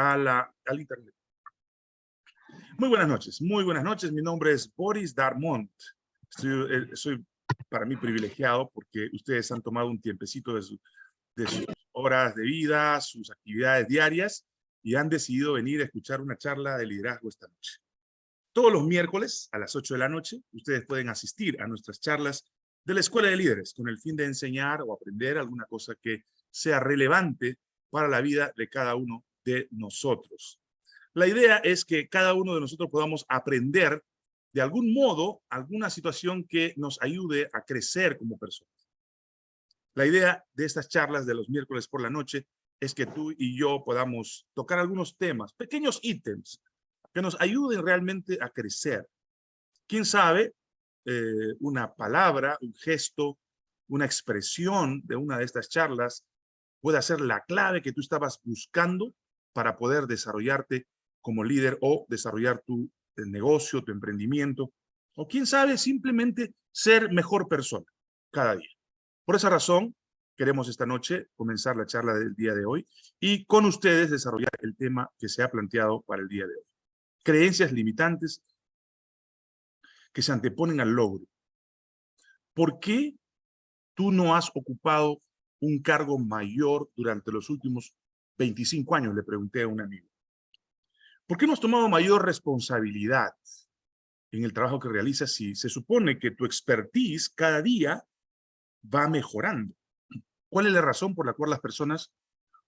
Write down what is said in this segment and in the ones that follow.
a la, al internet. Muy buenas noches, muy buenas noches. Mi nombre es Boris Darmont. Eh, soy, para mí privilegiado porque ustedes han tomado un tiempecito de, de sus horas de vida, sus actividades diarias y han decidido venir a escuchar una charla de liderazgo esta noche. Todos los miércoles a las 8 de la noche, ustedes pueden asistir a nuestras charlas de la Escuela de Líderes con el fin de enseñar o aprender alguna cosa que sea relevante para la vida de cada uno de nosotros. La idea es que cada uno de nosotros podamos aprender de algún modo alguna situación que nos ayude a crecer como personas. La idea de estas charlas de los miércoles por la noche es que tú y yo podamos tocar algunos temas, pequeños ítems, que nos ayuden realmente a crecer. ¿Quién sabe? Eh, una palabra, un gesto, una expresión de una de estas charlas puede ser la clave que tú estabas buscando para poder desarrollarte como líder o desarrollar tu eh, negocio, tu emprendimiento, o quién sabe, simplemente ser mejor persona cada día. Por esa razón, queremos esta noche comenzar la charla del día de hoy y con ustedes desarrollar el tema que se ha planteado para el día de hoy. Creencias limitantes que se anteponen al logro. ¿Por qué tú no has ocupado un cargo mayor durante los últimos 25 años? Le pregunté a un amigo. ¿Por qué no has tomado mayor responsabilidad en el trabajo que realizas si se supone que tu expertise cada día va mejorando? ¿Cuál es la razón por la cual las personas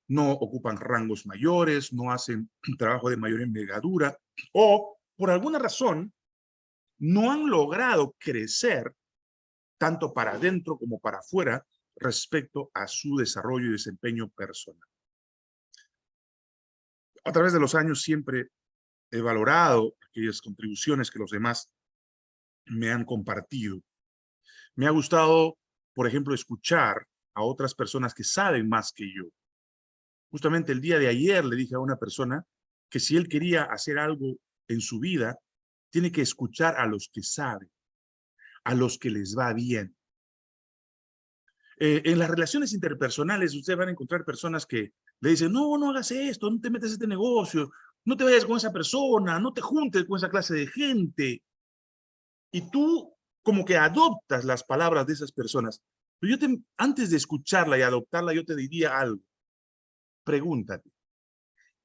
no ocupan rangos mayores, no hacen trabajo de mayor envergadura o por alguna razón no han logrado crecer tanto para adentro como para afuera respecto a su desarrollo y desempeño personal. A través de los años siempre he valorado aquellas contribuciones que los demás me han compartido. Me ha gustado, por ejemplo, escuchar a otras personas que saben más que yo. Justamente el día de ayer le dije a una persona que si él quería hacer algo en su vida, tiene que escuchar a los que saben, a los que les va bien. Eh, en las relaciones interpersonales, ustedes van a encontrar personas que le dicen, no, no hagas esto, no te metas en este negocio, no te vayas con esa persona, no te juntes con esa clase de gente. Y tú como que adoptas las palabras de esas personas. Pero yo te, antes de escucharla y adoptarla, yo te diría algo. Pregúntate,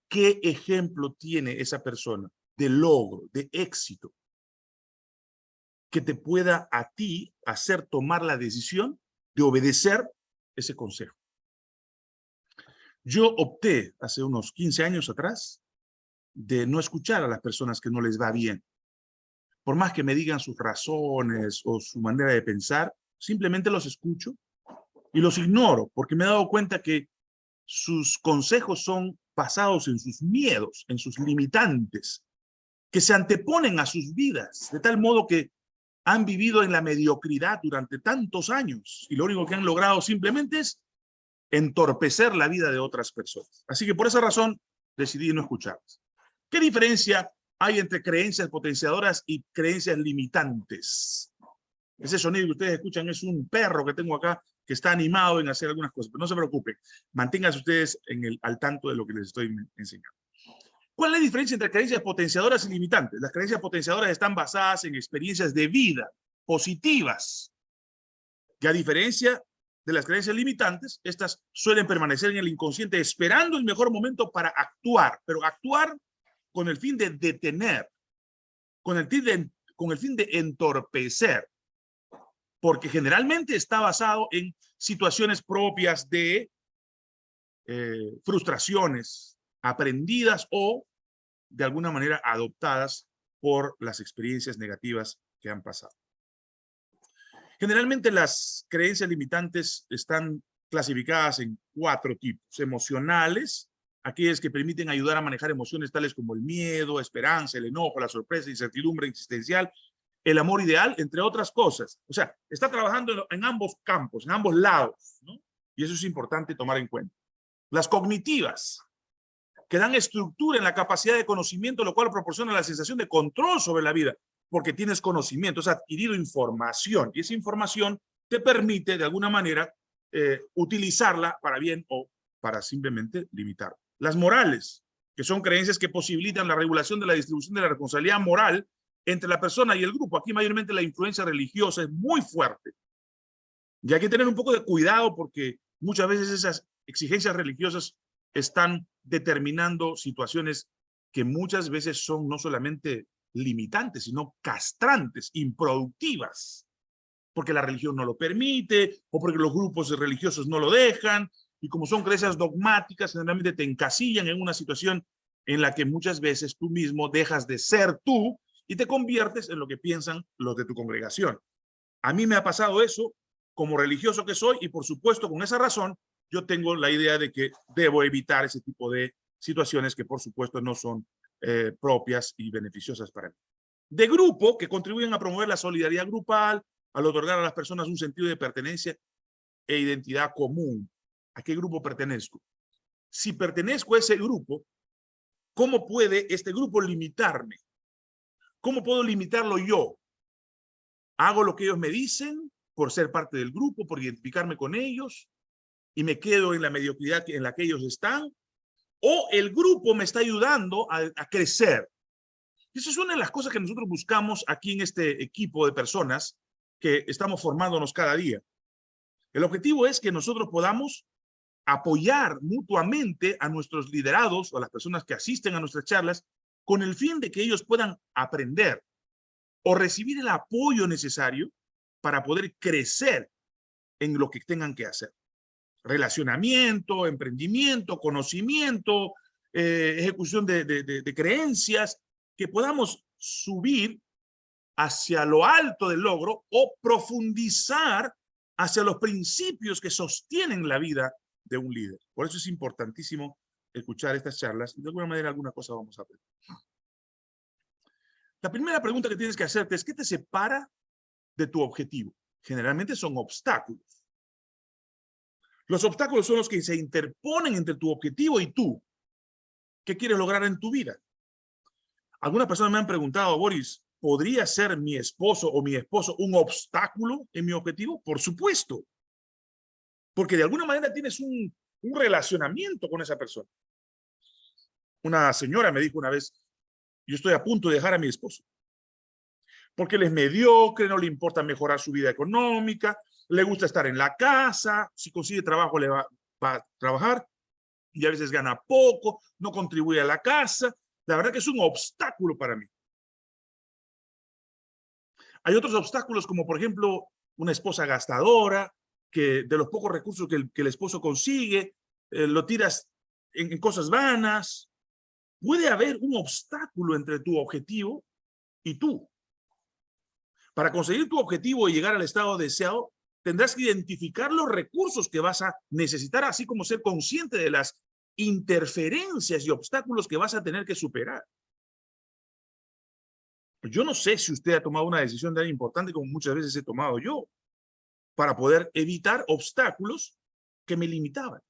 ¿qué ejemplo tiene esa persona de logro, de éxito, que te pueda a ti hacer tomar la decisión de obedecer ese consejo? Yo opté hace unos 15 años atrás de no escuchar a las personas que no les va bien. Por más que me digan sus razones o su manera de pensar, simplemente los escucho y los ignoro, porque me he dado cuenta que sus consejos son basados en sus miedos, en sus limitantes, que se anteponen a sus vidas, de tal modo que han vivido en la mediocridad durante tantos años y lo único que han logrado simplemente es entorpecer la vida de otras personas. Así que por esa razón decidí no escucharlas. ¿Qué diferencia hay entre creencias potenciadoras y creencias limitantes? Ese sonido que ustedes escuchan es un perro que tengo acá que está animado en hacer algunas cosas, pero no se preocupen, manténganse ustedes en el, al tanto de lo que les estoy enseñando. ¿Cuál es la diferencia entre creencias potenciadoras y limitantes? Las creencias potenciadoras están basadas en experiencias de vida positivas, que a diferencia de las creencias limitantes, estas suelen permanecer en el inconsciente esperando el mejor momento para actuar, pero actuar con el fin de detener, con el fin de, con el fin de entorpecer, porque generalmente está basado en situaciones propias de eh, frustraciones aprendidas o de alguna manera adoptadas por las experiencias negativas que han pasado. Generalmente las creencias limitantes están clasificadas en cuatro tipos. Emocionales, aquellas que permiten ayudar a manejar emociones tales como el miedo, esperanza, el enojo, la sorpresa, incertidumbre existencial el amor ideal, entre otras cosas. O sea, está trabajando en ambos campos, en ambos lados, ¿no? Y eso es importante tomar en cuenta. Las cognitivas, que dan estructura en la capacidad de conocimiento, lo cual proporciona la sensación de control sobre la vida, porque tienes conocimiento, has adquirido información, y esa información te permite, de alguna manera, eh, utilizarla para bien o para simplemente limitar. Las morales, que son creencias que posibilitan la regulación de la distribución de la responsabilidad moral entre la persona y el grupo. Aquí mayormente la influencia religiosa es muy fuerte. Y hay que tener un poco de cuidado porque muchas veces esas exigencias religiosas están determinando situaciones que muchas veces son no solamente limitantes, sino castrantes, improductivas, porque la religión no lo permite, o porque los grupos religiosos no lo dejan, y como son creencias dogmáticas, generalmente te encasillan en una situación en la que muchas veces tú mismo dejas de ser tú y te conviertes en lo que piensan los de tu congregación. A mí me ha pasado eso como religioso que soy y por supuesto con esa razón yo tengo la idea de que debo evitar ese tipo de situaciones que por supuesto no son eh, propias y beneficiosas para mí. De grupo, que contribuyen a promover la solidaridad grupal, al otorgar a las personas un sentido de pertenencia e identidad común. ¿A qué grupo pertenezco? Si pertenezco a ese grupo, ¿cómo puede este grupo limitarme? ¿Cómo puedo limitarlo yo? ¿Hago lo que ellos me dicen por ser parte del grupo, por identificarme con ellos? ¿Y me quedo en la mediocridad en la que ellos están? ¿O el grupo me está ayudando a, crecer? Esa es una de las cosas que nosotros buscamos aquí en este equipo de personas que estamos formándonos cada día. El objetivo es que nosotros podamos apoyar mutuamente a nuestros liderados o a las personas que asisten a nuestras charlas con el fin de que ellos puedan aprender o recibir el apoyo necesario para poder crecer en lo que tengan que hacer. Relacionamiento, emprendimiento, conocimiento, eh, ejecución de, de creencias, que podamos subir hacia lo alto del logro o profundizar hacia los principios que sostienen la vida de un líder. Por eso es importantísimo escuchar estas charlas y de alguna manera alguna cosa vamos a aprender. La primera pregunta que tienes que hacerte es, ¿qué te separa de tu objetivo? Generalmente son obstáculos. Los obstáculos son los que se interponen entre tu objetivo y tú. ¿Qué quieres lograr en tu vida? Algunas personas me han preguntado, Boris, ¿podría ser mi esposo o mi esposo un obstáculo en mi objetivo? Por supuesto. Porque de alguna manera tienes un, un relacionamiento con esa persona. Una señora me dijo una vez, yo estoy a punto de dejar a mi esposo. Porque él es mediocre, no le importa mejorar su vida económica, le gusta estar en la casa, si consigue trabajo le va, a trabajar y a veces gana poco, no contribuye a la casa. La verdad que es un obstáculo para mí. Hay otros obstáculos como por ejemplo una esposa gastadora, que de los pocos recursos que el, esposo consigue, eh, lo tiras en, cosas vanas. Puede haber un obstáculo entre tu objetivo y tú. Para conseguir tu objetivo y llegar al estado deseado, tendrás que identificar los recursos que vas a necesitar, así como ser consciente de las interferencias y obstáculos que vas a tener que superar. Yo no sé si usted ha tomado una decisión tan importante como muchas veces he tomado yo para poder evitar obstáculos que me limitaban.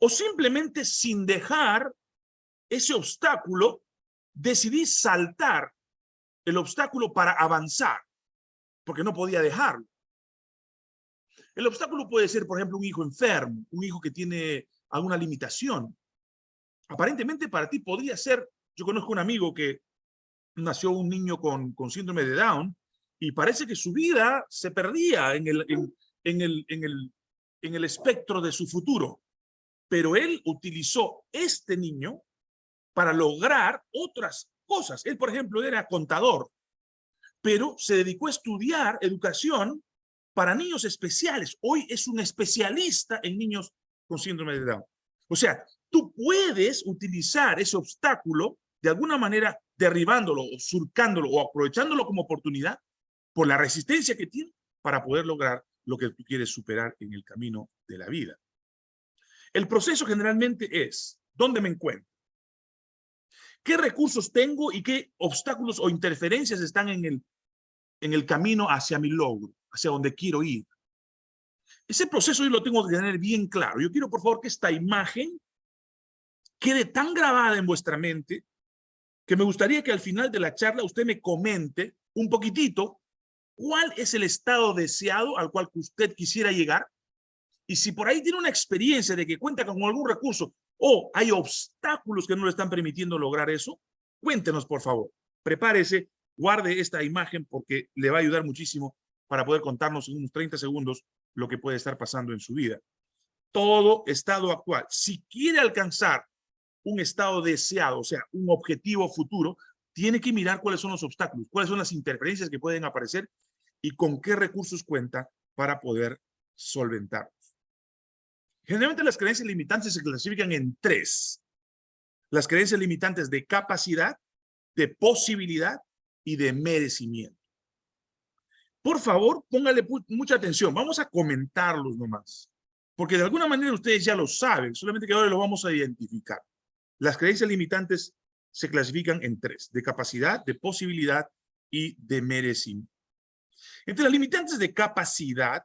O simplemente sin dejar ese obstáculo, decidí saltar el obstáculo para avanzar, porque no podía dejarlo. El obstáculo puede ser, por ejemplo, un hijo enfermo, un hijo que tiene alguna limitación. Aparentemente para ti podría ser, yo conozco un amigo que nació un niño con, síndrome de Down y parece que su vida se perdía en el, en, el, en, el, en el espectro de su futuro. Pero él utilizó este niño para lograr otras cosas. Él, por ejemplo, era contador, pero se dedicó a estudiar educación para niños especiales. Hoy es un especialista en niños con síndrome de Down. O sea, tú puedes utilizar ese obstáculo de alguna manera derribándolo o surcándolo o aprovechándolo como oportunidad por la resistencia que tiene para poder lograr lo que tú quieres superar en el camino de la vida. El proceso generalmente es, ¿dónde me encuentro? ¿Qué recursos tengo y qué obstáculos o interferencias están en el, en el camino hacia mi logro, hacia donde quiero ir? Ese proceso yo lo tengo que tener bien claro. Yo quiero, por favor, que esta imagen quede tan grabada en vuestra mente que me gustaría que al final de la charla usted me comente un poquitito cuál es el estado deseado al cual usted quisiera llegar. Y si por ahí tiene una experiencia de que cuenta con algún recurso ¿O hay obstáculos que no le están permitiendo lograr eso? Cuéntenos, por favor. Prepárese, guarde esta imagen porque le va a ayudar muchísimo para poder contarnos en unos 30 segundos lo que puede estar pasando en su vida. Todo estado actual, si quiere alcanzar un estado deseado, o sea, un objetivo futuro, tiene que mirar cuáles son los obstáculos, cuáles son las interferencias que pueden aparecer y con qué recursos cuenta para poder solventarlos. Generalmente las creencias limitantes se clasifican en tres. Las creencias limitantes de capacidad, de posibilidad y de merecimiento. Por favor, póngale mucha atención. Vamos a comentarlos nomás. Porque de alguna manera ustedes ya lo saben, solamente que ahora lo vamos a identificar. Las creencias limitantes se clasifican en tres, de capacidad, de posibilidad y de merecimiento. Entre las limitantes de capacidad,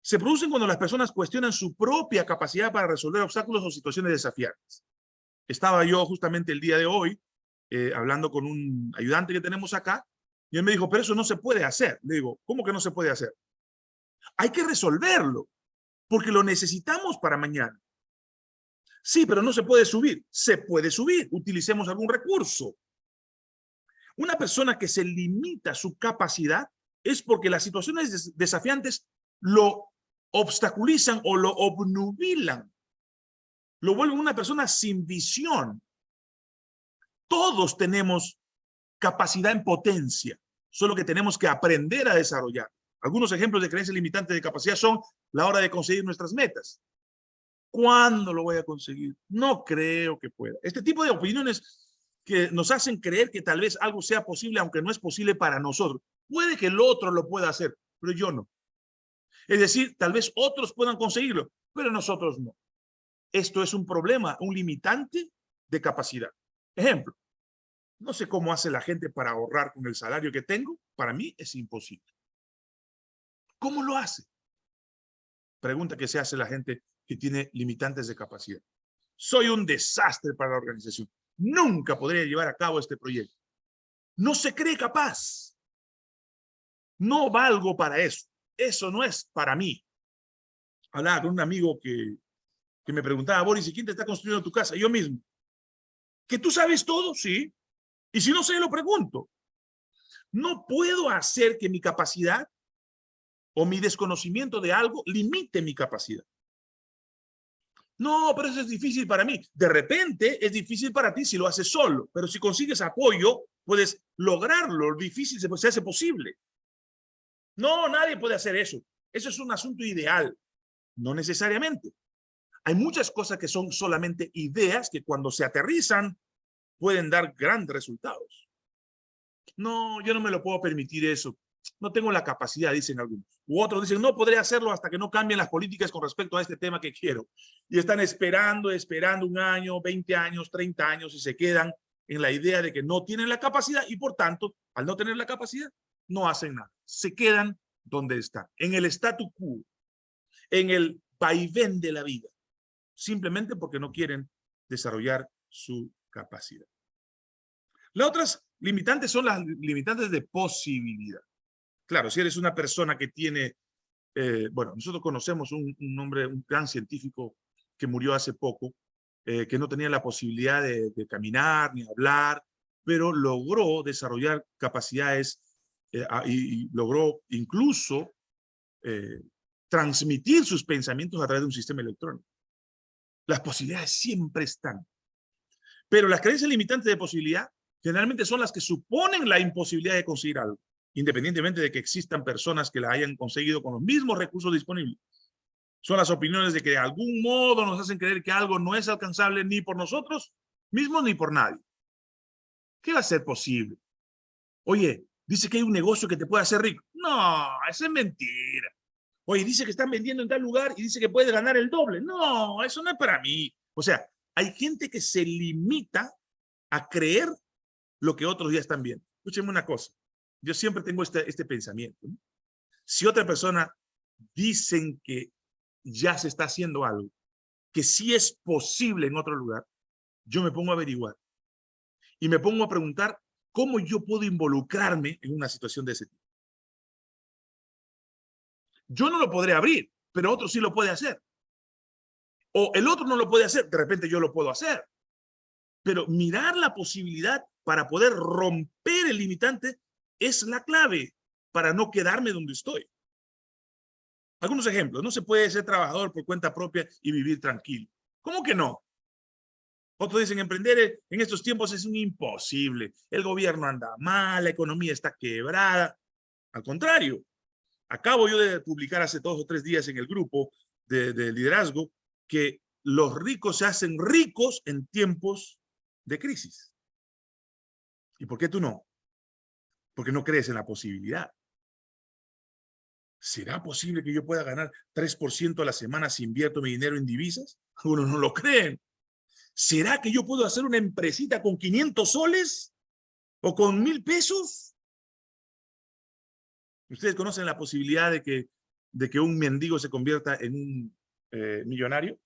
se producen cuando las personas cuestionan su propia capacidad para resolver obstáculos o situaciones desafiantes. Estaba yo justamente el día de hoy eh, hablando con un ayudante que tenemos acá y él me dijo, pero eso no se puede hacer. Le digo, ¿cómo que no se puede hacer? Hay que resolverlo porque lo necesitamos para mañana. Sí, pero no se puede subir. Se puede subir. Utilicemos algún recurso. Una persona que se limita su capacidad es porque las situaciones desafiantes lo obstaculizan o lo obnubilan. Lo vuelven una persona sin visión. Todos tenemos capacidad en potencia, solo que tenemos que aprender a desarrollar. Algunos ejemplos de creencias limitantes de capacidad son la hora de conseguir nuestras metas. ¿Cuándo lo voy a conseguir? No creo que pueda. Este tipo de opiniones que nos hacen creer que tal vez algo sea posible, aunque no es posible para nosotros. Puede que el otro lo pueda hacer, pero yo no. Es decir, tal vez otros puedan conseguirlo, pero nosotros no. Esto es un problema, un limitante de capacidad. Ejemplo, no sé cómo hace la gente para ahorrar con el salario que tengo. Para mí es imposible. ¿Cómo lo hace? Pregunta que se hace la gente que tiene limitantes de capacidad. Soy un desastre para la organización. Nunca podría llevar a cabo este proyecto. No se cree capaz. No valgo para eso. Eso no es para mí. Hablaba con un amigo que, me preguntaba, Boris, ¿y quién te está construyendo tu casa? Yo mismo. ¿Que tú sabes todo? Sí. Y si no sé, lo pregunto. No puedo hacer que mi capacidad o mi desconocimiento de algo limite mi capacidad. No, pero eso es difícil para mí. De repente es difícil para ti si lo haces solo, pero si consigues apoyo, puedes lograrlo. Lo difícil se, se hace posible. No, nadie puede hacer eso. Eso es un asunto ideal. No necesariamente. Hay muchas cosas que son solamente ideas que cuando se aterrizan pueden dar grandes resultados. No, yo no me lo puedo permitir eso. No tengo la capacidad, dicen algunos. U otros dicen, no podré hacerlo hasta que no cambien las políticas con respecto a este tema que quiero. Y están esperando, esperando un año, 20 años, 30 años y se quedan en la idea de que no tienen la capacidad y por tanto, al no tener la capacidad, no hacen nada. Se quedan donde están, en el statu quo, en el vaivén de la vida, simplemente porque no quieren desarrollar su capacidad. Las otras limitantes son las limitantes de posibilidad. Claro, si eres una persona que tiene, eh, bueno, nosotros conocemos un, un, hombre, un gran científico que murió hace poco, eh, que no tenía la posibilidad de, caminar ni hablar, pero logró desarrollar capacidades eh, y, logró incluso transmitir sus pensamientos a través de un sistema electrónico. Las posibilidades siempre están. Pero las creencias limitantes de posibilidad generalmente son las que suponen la imposibilidad de conseguir algo independientemente de que existan personas que la hayan conseguido con los mismos recursos disponibles. Son las opiniones de que de algún modo nos hacen creer que algo no es alcanzable ni por nosotros mismos ni por nadie. ¿Qué va a ser posible? Oye, dice que hay un negocio que te puede hacer rico. No, eso es mentira. Oye, dice que están vendiendo en tal lugar y dice que puede ganar el doble. No, eso no es para mí. O sea, hay gente que se limita a creer lo que otros ya están viendo. Escúchenme una cosa yo siempre tengo este, este pensamiento. Si otra persona dicen que ya se está haciendo algo, que sí es posible en otro lugar, yo me pongo a averiguar y me pongo a preguntar cómo yo puedo involucrarme en una situación de ese tipo. Yo no lo podré abrir, pero otro sí lo puede hacer. O el otro no lo puede hacer, de repente yo lo puedo hacer. Pero mirar la posibilidad para poder romper el limitante es la clave para no quedarme donde estoy. Algunos ejemplos. No se puede ser trabajador por cuenta propia y vivir tranquilo. ¿Cómo que no? Otros dicen, emprender en estos tiempos es imposible. El gobierno anda mal, la economía está quebrada. Al contrario, acabo yo de publicar hace dos o tres días en el grupo de, de liderazgo que los ricos se hacen ricos en tiempos de crisis. ¿Y por qué tú no? Porque no crees en la posibilidad. ¿Será posible que yo pueda ganar 3% a la semana si invierto mi dinero en divisas? Algunos no lo creen. ¿Será que yo puedo hacer una empresita con 500 soles? ¿O con mil pesos? ¿Ustedes conocen la posibilidad de que, de que un mendigo se convierta en un eh, millonario?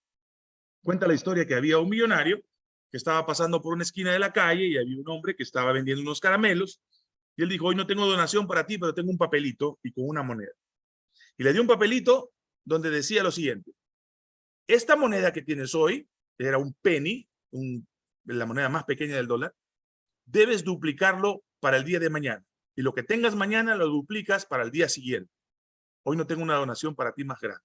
Cuenta la historia que había un millonario que estaba pasando por una esquina de la calle y había un hombre que estaba vendiendo unos caramelos y él dijo, hoy no tengo donación para ti, pero tengo un papelito y con una moneda. Y le dio un papelito donde decía lo siguiente, esta moneda que tienes hoy, era un penny, la moneda más pequeña del dólar, debes duplicarlo para el día de mañana. Y lo que tengas mañana lo duplicas para el día siguiente. Hoy no tengo una donación para ti más grande.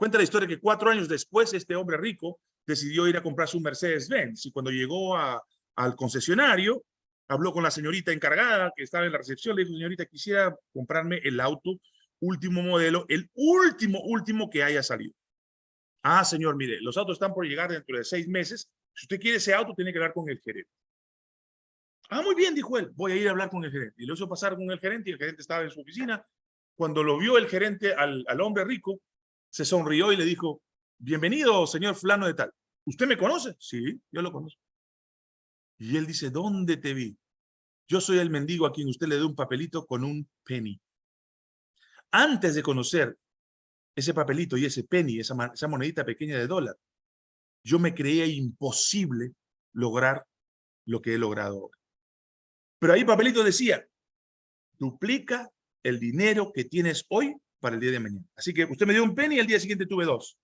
Cuenta la historia que cuatro años después este hombre rico decidió ir a comprar su Mercedes-Benz y cuando llegó al concesionario, habló con la señorita encargada que estaba en la recepción, le dijo, señorita, quisiera comprarme el auto último modelo, el último, último que haya salido. Ah, señor, mire, los autos están por llegar dentro de seis meses. Si usted quiere ese auto, tiene que hablar con el gerente. Ah, muy bien, dijo él, voy a ir a hablar con el gerente. Y lo hizo pasar con el gerente y el gerente estaba en su oficina. Cuando lo vio el gerente al, al hombre rico, se sonrió y le dijo, bienvenido, señor fulano de tal. ¿Usted me conoce? Sí, yo lo conozco. Y él dice, ¿dónde te vi? Yo soy el mendigo a quien usted le dio un papelito con un penny. Antes de conocer ese papelito y ese penny, esa, monedita pequeña de dólar, yo me creía imposible lograr lo que he logrado ahora. Pero ahí papelito decía, duplica el dinero que tienes hoy para el día de mañana. Así que usted me dio un penny y al día siguiente tuve dos.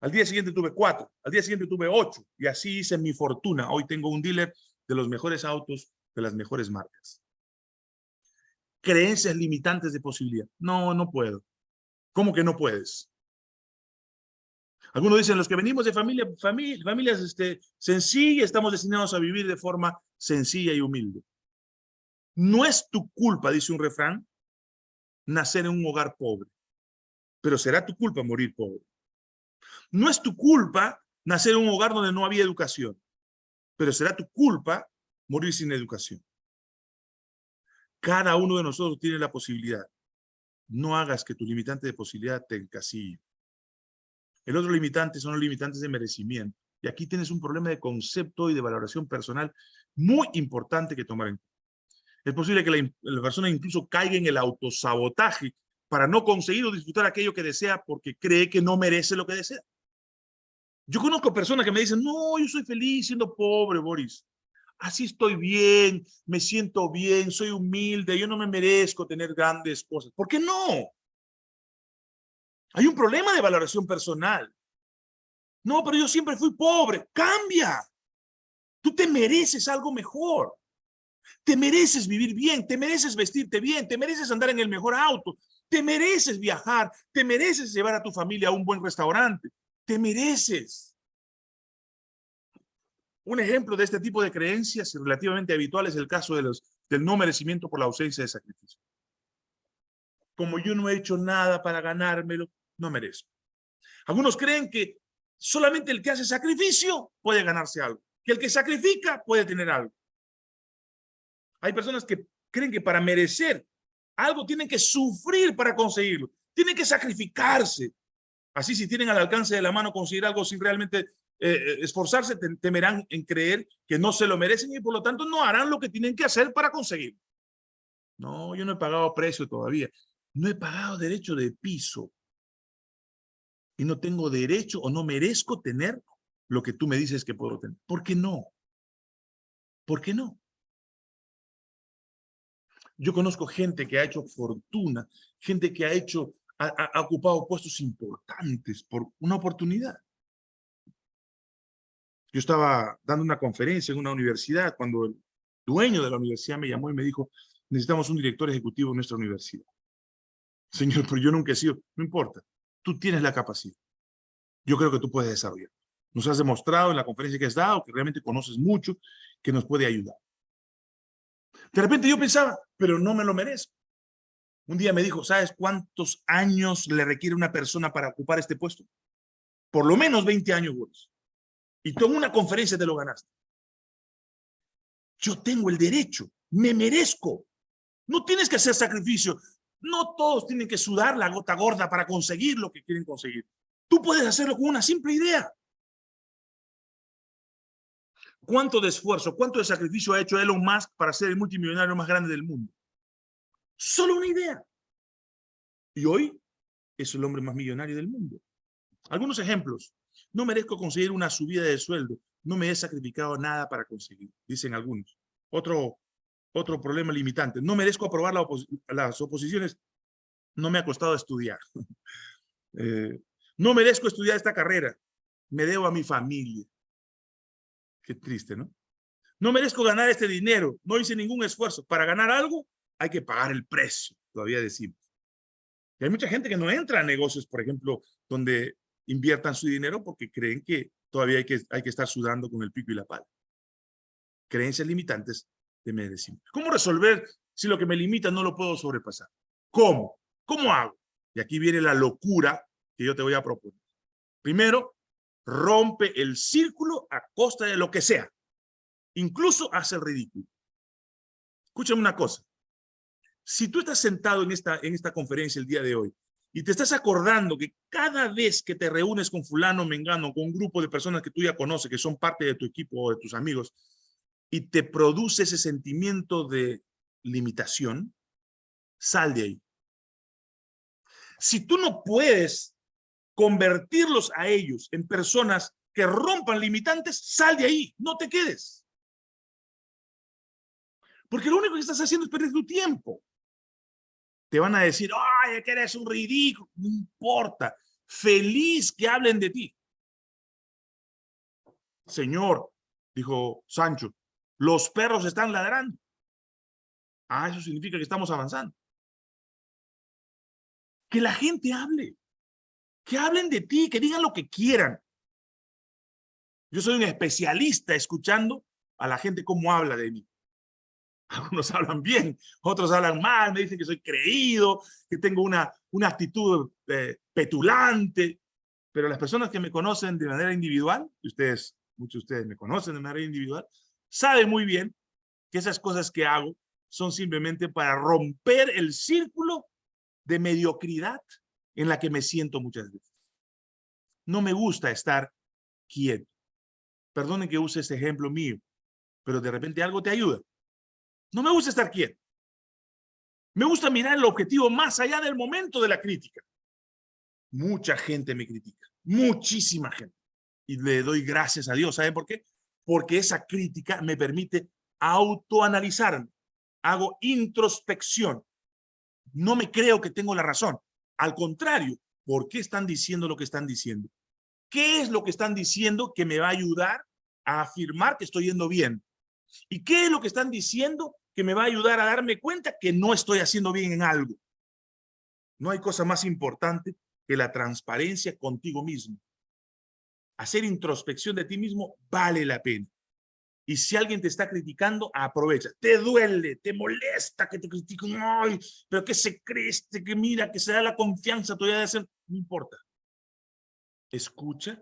Al día siguiente tuve cuatro. Al día siguiente tuve ocho. Y así hice mi fortuna. Hoy tengo un dealer de los mejores autos, de las mejores marcas. Creencias limitantes de posibilidad. No, no puedo. ¿Cómo que no puedes? Algunos dicen, los que venimos de familia, familia, familias este, sencillas, estamos destinados a vivir de forma sencilla y humilde. No es tu culpa, dice un refrán, nacer en un hogar pobre, pero será tu culpa morir pobre. No es tu culpa nacer en un hogar donde no había educación, pero será tu culpa morir sin educación. Cada uno de nosotros tiene la posibilidad. No hagas que tu limitante de posibilidad te encasille. El otro limitante son los limitantes de merecimiento. Y aquí tienes un problema de concepto y de valoración personal muy importante que tomar en cuenta. Es posible que la, persona incluso caiga en el autosabotaje para no conseguir o disfrutar aquello que desea porque cree que no merece lo que desea. Yo conozco personas que me dicen, no, yo soy feliz siendo pobre, Boris. Así estoy bien, me siento bien, soy humilde, yo no me merezco tener grandes cosas. ¿Por qué no? Hay un problema de valoración personal. No, pero yo siempre fui pobre. Cambia. Tú te mereces algo mejor. Te mereces vivir bien, te mereces vestirte bien, te mereces andar en el mejor auto, te mereces viajar, te mereces llevar a tu familia a un buen restaurante, te mereces. Un ejemplo de este tipo de creencias relativamente habitual es el caso de los, del no merecimiento por la ausencia de sacrificio. Como yo no he hecho nada para ganármelo, no merezco. Algunos creen que solamente el que hace sacrificio puede ganarse algo, que el que sacrifica puede tener algo. Hay personas que creen que para merecer algo tienen que sufrir para conseguirlo, tienen que sacrificarse. Así si tienen al alcance de la mano conseguir algo sin realmente eh, eh, esforzarse, temerán en creer que no se lo merecen y por lo tanto no harán lo que tienen que hacer para conseguirlo. No, yo no he pagado precio todavía. No he pagado derecho de piso. Y no tengo derecho o no merezco tener lo que tú me dices que puedo tener. ¿Por qué no? ¿Por qué no? Yo conozco gente que ha hecho fortuna, gente que ha hecho, ha, ocupado puestos importantes por una oportunidad. Yo estaba dando una conferencia en una universidad cuando el dueño de la universidad me llamó y me dijo, necesitamos un director ejecutivo en nuestra universidad. Señor, pero yo nunca he sido, no importa, tú tienes la capacidad. Yo creo que tú puedes desarrollar. Nos has demostrado en la conferencia que has dado que realmente conoces mucho, que nos puede ayudar. De repente yo pensaba, pero no me lo merezco. Un día me dijo, ¿sabes cuántos años le requiere una persona para ocupar este puesto? Por lo menos 20 años, Boris. Y tú en una conferencia te lo ganaste. Yo tengo el derecho, me merezco. No tienes que hacer sacrificio. No todos tienen que sudar la gota gorda para conseguir lo que quieren conseguir. Tú puedes hacerlo con una simple idea. ¿Cuánto de esfuerzo, cuánto de sacrificio ha hecho Elon Musk para ser el multimillonario más grande del mundo? Solo una idea. Y hoy es el hombre más millonario del mundo. Algunos ejemplos. No merezco conseguir una subida de sueldo. No me he sacrificado nada para conseguir, dicen algunos. Otro, otro problema limitante. No merezco aprobar las oposiciones. No me ha costado estudiar. Eh, no merezco estudiar esta carrera. Me debo a mi familia. Qué triste, ¿no? No merezco ganar este dinero. No hice ningún esfuerzo. Para ganar algo hay que pagar el precio, todavía decimos. Y hay mucha gente que no entra a negocios, por ejemplo, donde inviertan su dinero porque creen que todavía hay que, hay que estar sudando con el pico y la pala. Creencias limitantes de medicina. ¿Cómo resolver si lo que me limita no lo puedo sobrepasar? ¿Cómo? ¿Cómo hago? Y aquí viene la locura que yo te voy a proponer. Primero, rompe el círculo a costa de lo que sea. Incluso hace el ridículo. Escúchame una cosa. Si tú estás sentado en esta, en esta conferencia el día de hoy y te estás acordando que cada vez que te reúnes con fulano, mengano, con un grupo de personas que tú ya conoces, que son parte de tu equipo o de tus amigos, y te produce ese sentimiento de limitación, sal de ahí. Si tú no puedes convertirlos a ellos en personas que rompan limitantes, sal de ahí, no te quedes. Porque lo único que estás haciendo es perder tu tiempo. Te van a decir, ay, que eres un ridículo. No importa. Feliz que hablen de ti. Señor, dijo Sancho, los perros están ladrando. Ah, eso significa que estamos avanzando. Que la gente hable. Que hablen de ti, que digan lo que quieran. Yo soy un especialista escuchando a la gente cómo habla de mí. Algunos hablan bien, otros hablan mal, me dicen que soy creído, que tengo una, una actitud eh, petulante, pero las personas que me conocen de manera individual, ustedes, muchos de ustedes me conocen de manera individual, saben muy bien que esas cosas que hago son simplemente para romper el círculo de mediocridad en la que me siento muchas veces. No me gusta estar quieto. Perdonen que use este ejemplo mío, pero de repente algo te ayuda. No me gusta estar quieto. Me gusta mirar el objetivo más allá del momento de la crítica. Mucha gente me critica, muchísima gente. Y le doy gracias a Dios. ¿Saben por qué? Porque esa crítica me permite autoanalizarme. Hago introspección. No me creo que tengo la razón. Al contrario, ¿por qué están diciendo lo que están diciendo? ¿Qué es lo que están diciendo que me va a ayudar a afirmar que estoy yendo bien? ¿Y qué es lo que están diciendo que me va a ayudar a darme cuenta que no estoy haciendo bien en algo? No hay cosa más importante que la transparencia contigo mismo. Hacer introspección de ti mismo vale la pena. Y si alguien te está criticando, aprovecha. Te duele, te molesta que te critiquen. Ay, pero que se cree que mira, que se da la confianza todavía de hacer. No importa. Escucha,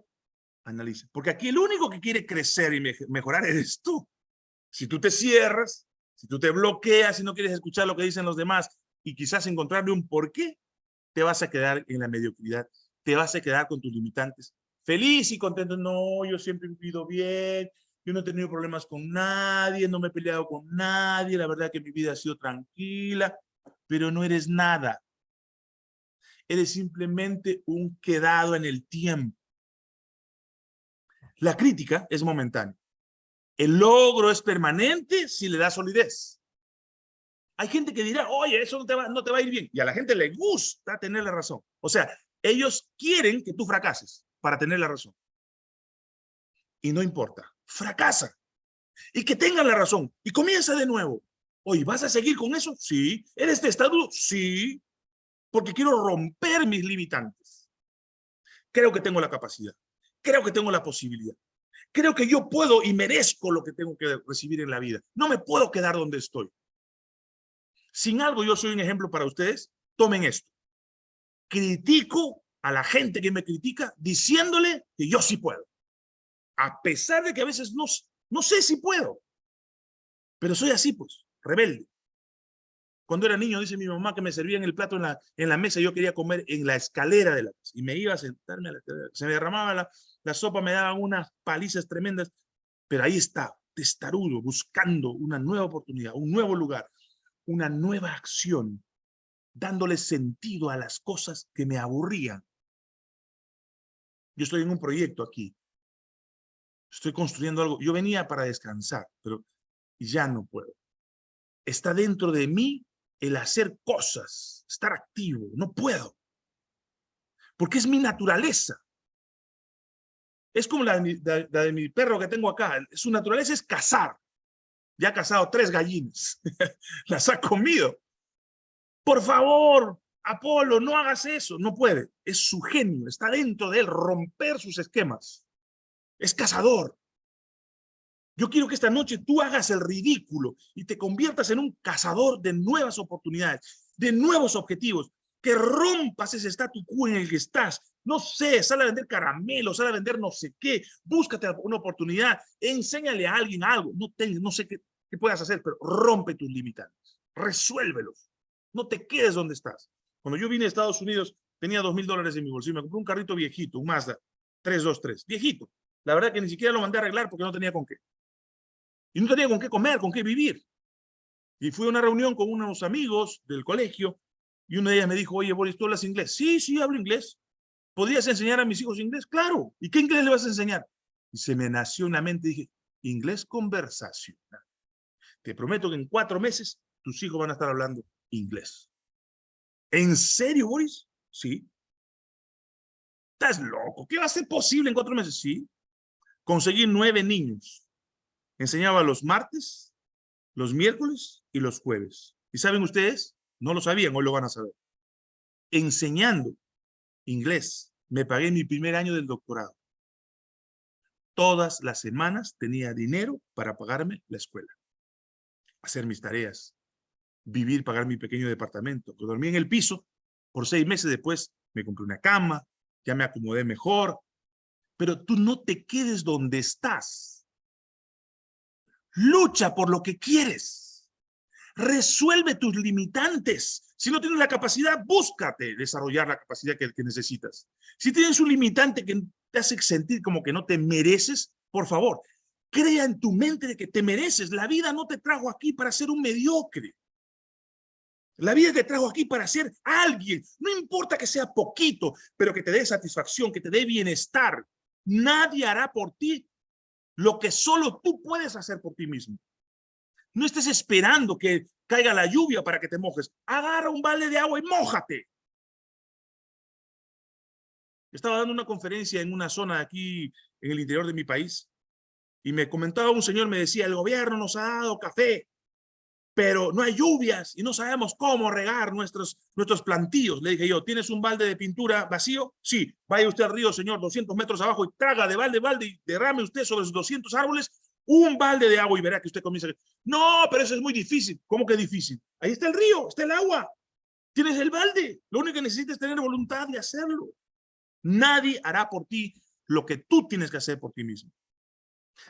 analiza. Porque aquí el único que quiere crecer y mejorar eres tú. Si tú te cierras, si tú te bloqueas y no quieres escuchar lo que dicen los demás y quizás encontrarle un porqué, te vas a quedar en la mediocridad, te vas a quedar con tus limitantes. Feliz y contento, no, yo siempre he vivido bien, yo no he tenido problemas con nadie, no me he peleado con nadie, la verdad que mi vida ha sido tranquila, pero no eres nada. Eres simplemente un quedado en el tiempo. La crítica es momentánea. El logro es permanente si le da solidez. Hay gente que dirá, oye, eso no te, va, no te va a ir bien. Y a la gente le gusta tener la razón. O sea, ellos quieren que tú fracases para tener la razón. Y no importa, fracasa. Y que tengan la razón. Y comienza de nuevo. Oye, ¿vas a seguir con eso? Sí. ¿Eres testarudo? Sí. Porque quiero romper mis limitantes. Creo que tengo la capacidad. Creo que tengo la posibilidad. Creo que yo puedo y merezco lo que tengo que recibir en la vida. No me puedo quedar donde estoy. Sin algo, yo soy un ejemplo para ustedes. Tomen esto. Critico a la gente que me critica diciéndole que yo sí puedo. A pesar de que a veces no, no sé si puedo. Pero soy así, pues, rebelde. Cuando era niño, dice mi mamá que me servían el plato en la, en la mesa, yo quería comer en la escalera de la. Y me iba a sentarme a la escalera. Se me derramaba la sopa, me daban unas palizas tremendas. Pero ahí está, testarudo, buscando una nueva oportunidad, un nuevo lugar, una nueva acción, dándole sentido a las cosas que me aburrían. Yo estoy en un proyecto aquí. Estoy construyendo algo. Yo venía para descansar, pero ya no puedo. Está dentro de mí el hacer cosas, estar activo, no puedo. Porque es mi naturaleza. Es como la de, mi perro que tengo acá. Su naturaleza es cazar. Ya ha cazado tres gallinas. Las ha comido. Por favor, Apolo, no hagas eso. No puede. Es su genio. Está dentro de él. Romper sus esquemas. Es cazador. Yo quiero que esta noche tú hagas el ridículo y te conviertas en un cazador de nuevas oportunidades, de nuevos objetivos, que rompas ese status quo en el que estás. No sé, sale a vender caramelos, sale a vender no sé qué, búscate una oportunidad, enséñale a alguien algo, no, no sé qué, qué puedas hacer, pero rompe tus limitantes, resuélvelos, no te quedes donde estás. Cuando yo vine a Estados Unidos, tenía dos mil dólares en mi bolsillo, me compré un carrito viejito, un Mazda 323, viejito. La verdad que ni siquiera lo mandé a arreglar porque no tenía con qué. Y no tenía con qué comer, con qué vivir. Y fui a una reunión con unos amigos del colegio y una de ellas me dijo, oye, Boris, ¿tú hablas inglés? Sí, sí, hablo inglés. ¿Podrías enseñar a mis hijos inglés? Claro. ¿Y qué inglés le vas a enseñar? Y se me nació en la mente, dije, inglés conversacional. Te prometo que en cuatro meses tus hijos van a estar hablando inglés. ¿En serio, Boris? Sí. ¿Estás loco? ¿Qué va a ser posible en cuatro meses? Sí. Conseguí nueve niños Enseñaba los martes, los miércoles y los jueves. ¿Y saben ustedes? No lo sabían, hoy lo van a saber. Enseñando inglés, me pagué mi primer año del doctorado. Todas las semanas tenía dinero para pagarme la escuela, hacer mis tareas, vivir, pagar mi pequeño departamento. Dormí en el piso, por seis meses después me compré una cama, ya me acomodé mejor. Pero tú no te quedes donde estás Lucha por lo que quieres. Resuelve tus limitantes. Si no tienes la capacidad, búscate desarrollar la capacidad que, necesitas. Si tienes un limitante que te hace sentir como que no te mereces, por favor, crea en tu mente de que te mereces. La vida no te trajo aquí para ser un mediocre. La vida te trajo aquí para ser alguien. No importa que sea poquito, pero que te dé satisfacción, que te dé bienestar. Nadie hará por ti lo que solo tú puedes hacer por ti mismo. No estés esperando que caiga la lluvia para que te mojes. Agarra un balde de agua y mójate. Estaba dando una conferencia en una zona aquí en el interior de mi país y me comentaba un señor, me decía, el gobierno nos ha dado café pero no hay lluvias y no sabemos cómo regar nuestros, nuestros plantíos. Le dije yo, ¿tienes un balde de pintura vacío? Sí, vaya usted al río, señor, 200 metros abajo y traga de balde, balde y derrame usted sobre esos 200 árboles un balde de agua y verá que usted comienza. No, pero eso es muy difícil. ¿Cómo que difícil? Ahí está el río, está el agua. Tienes el balde. Lo único que necesitas es tener voluntad de hacerlo. Nadie hará por ti lo que tú tienes que hacer por ti mismo.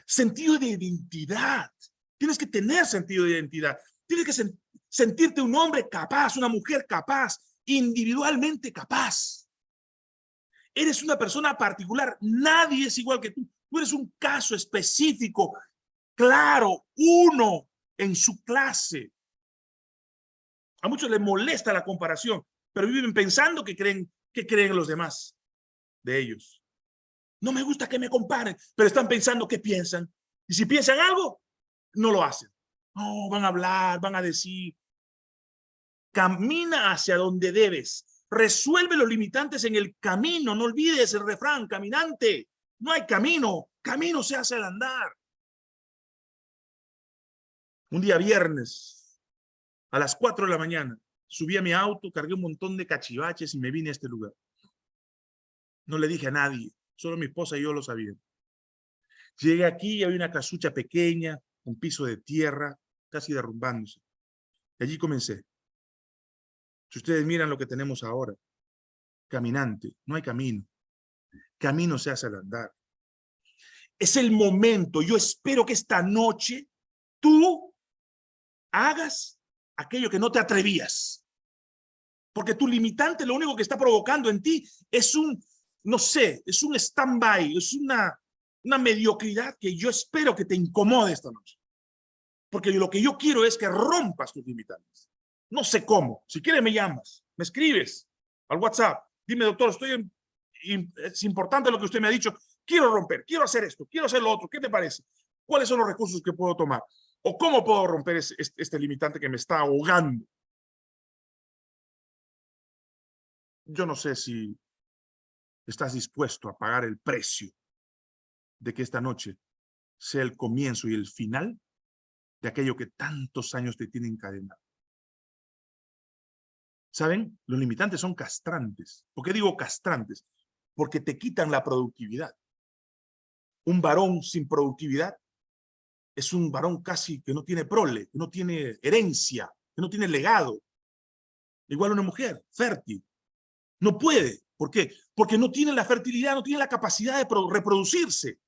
Sentido de identidad. Tienes que tener sentido de identidad. Tienes que sentirte un hombre capaz, una mujer capaz, individualmente capaz. Eres una persona particular, nadie es igual que tú. Tú eres un caso específico, claro, uno en su clase. A muchos les molesta la comparación, pero viven pensando que creen, que creen los demás de ellos. No me gusta que me comparen, pero están pensando que piensan. Y si piensan algo, no lo hacen. No, van a hablar, van a decir. Camina hacia donde debes. Resuelve los limitantes en el camino. No olvides el refrán, caminante. No hay camino. Camino se hace al andar. Un día viernes, a las 4 de la mañana, subí a mi auto, cargué un montón de cachivaches y me vine a este lugar. No le dije a nadie, solo mi esposa y yo lo sabíamos. Llegué aquí y había una casucha pequeña, un piso de tierra, casi derrumbándose. Y allí comencé. Si ustedes miran lo que tenemos ahora, caminante, no hay camino. Camino se hace al andar. Es el momento, yo espero que esta noche tú hagas aquello que no te atrevías. Porque tu limitante lo único que está provocando en ti es un, no sé, es un stand-by, es una, una mediocridad que yo espero que te incomode esta noche. Porque lo que yo quiero es que rompas tus limitantes. No sé cómo. Si quieres me llamas, me escribes al WhatsApp. Dime, doctor, estoy es importante lo que usted me ha dicho. Quiero romper, quiero hacer esto, quiero hacer lo otro. ¿Qué te parece? ¿Cuáles son los recursos que puedo tomar? ¿O cómo puedo romper este limitante que me está ahogando? Yo no sé si estás dispuesto a pagar el precio de que esta noche sea el comienzo y el final de aquello que tantos años te tiene encadenado. ¿Saben? Los limitantes son castrantes. ¿Por qué digo castrantes? Porque te quitan la productividad. Un varón sin productividad es un varón casi que no tiene prole, que no tiene herencia, que no tiene legado. Igual una mujer fértil. No puede. ¿Por qué? Porque no tiene la fertilidad, no tiene la capacidad de reproducirse.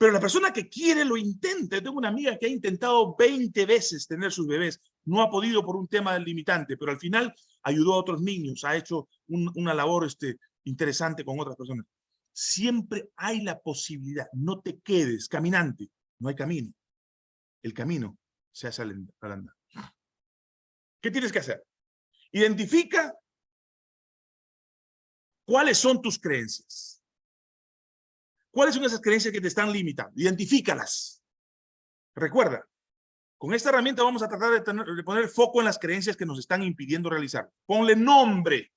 Pero la persona que quiere lo intenta. Tengo una amiga que ha intentado 20 veces tener sus bebés. No ha podido por un tema del limitante, pero al final ayudó a otros niños, ha hecho una labor este, interesante con otras personas. Siempre hay la posibilidad. No te quedes caminante. No hay camino. El camino se hace al andar. ¿Qué tienes que hacer? Identifica cuáles son tus creencias. ¿Cuáles son esas creencias que te están limitando? Identifícalas. Recuerda, con esta herramienta vamos a tratar de, poner foco en las creencias que nos están impidiendo realizar. Ponle nombre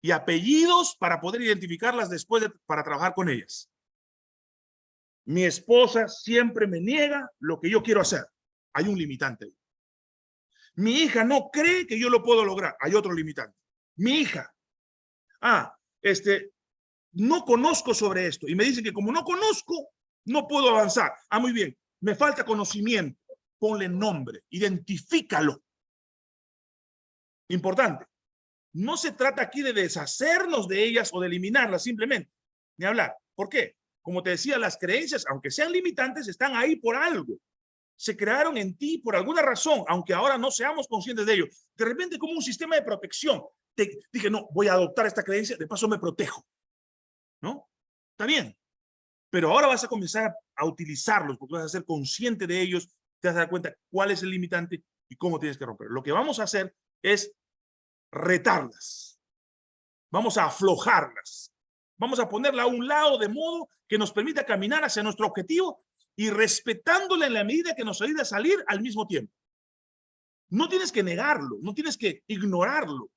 y apellidos para poder identificarlas después para trabajar con ellas. Mi esposa siempre me niega lo que yo quiero hacer. Hay un limitante. Mi hija no cree que yo lo puedo lograr. Hay otro limitante. Mi hija. Ah, este, no conozco sobre esto. Y me dicen que como no conozco, no puedo avanzar. Ah, muy bien. Me falta conocimiento. Ponle nombre. Identifícalo. Importante. No se trata aquí de deshacernos de ellas o de eliminarlas simplemente. Ni hablar. ¿Por qué? Como te decía, las creencias, aunque sean limitantes, están ahí por algo. Se crearon en ti por alguna razón, aunque ahora no seamos conscientes de ello. De repente como un sistema de protección. Te dije, no, voy a adoptar esta creencia, de paso me protejo. ¿No? Está bien. Pero ahora vas a comenzar a utilizarlos porque vas a ser consciente de ellos, te vas a dar cuenta cuál es el limitante y cómo tienes que romper. Lo que vamos a hacer es retarlas. Vamos a aflojarlas. Vamos a ponerla a un lado de modo que nos permita caminar hacia nuestro objetivo y respetándola en la medida que nos ayude a salir al mismo tiempo. No tienes que negarlo, no tienes que ignorarlo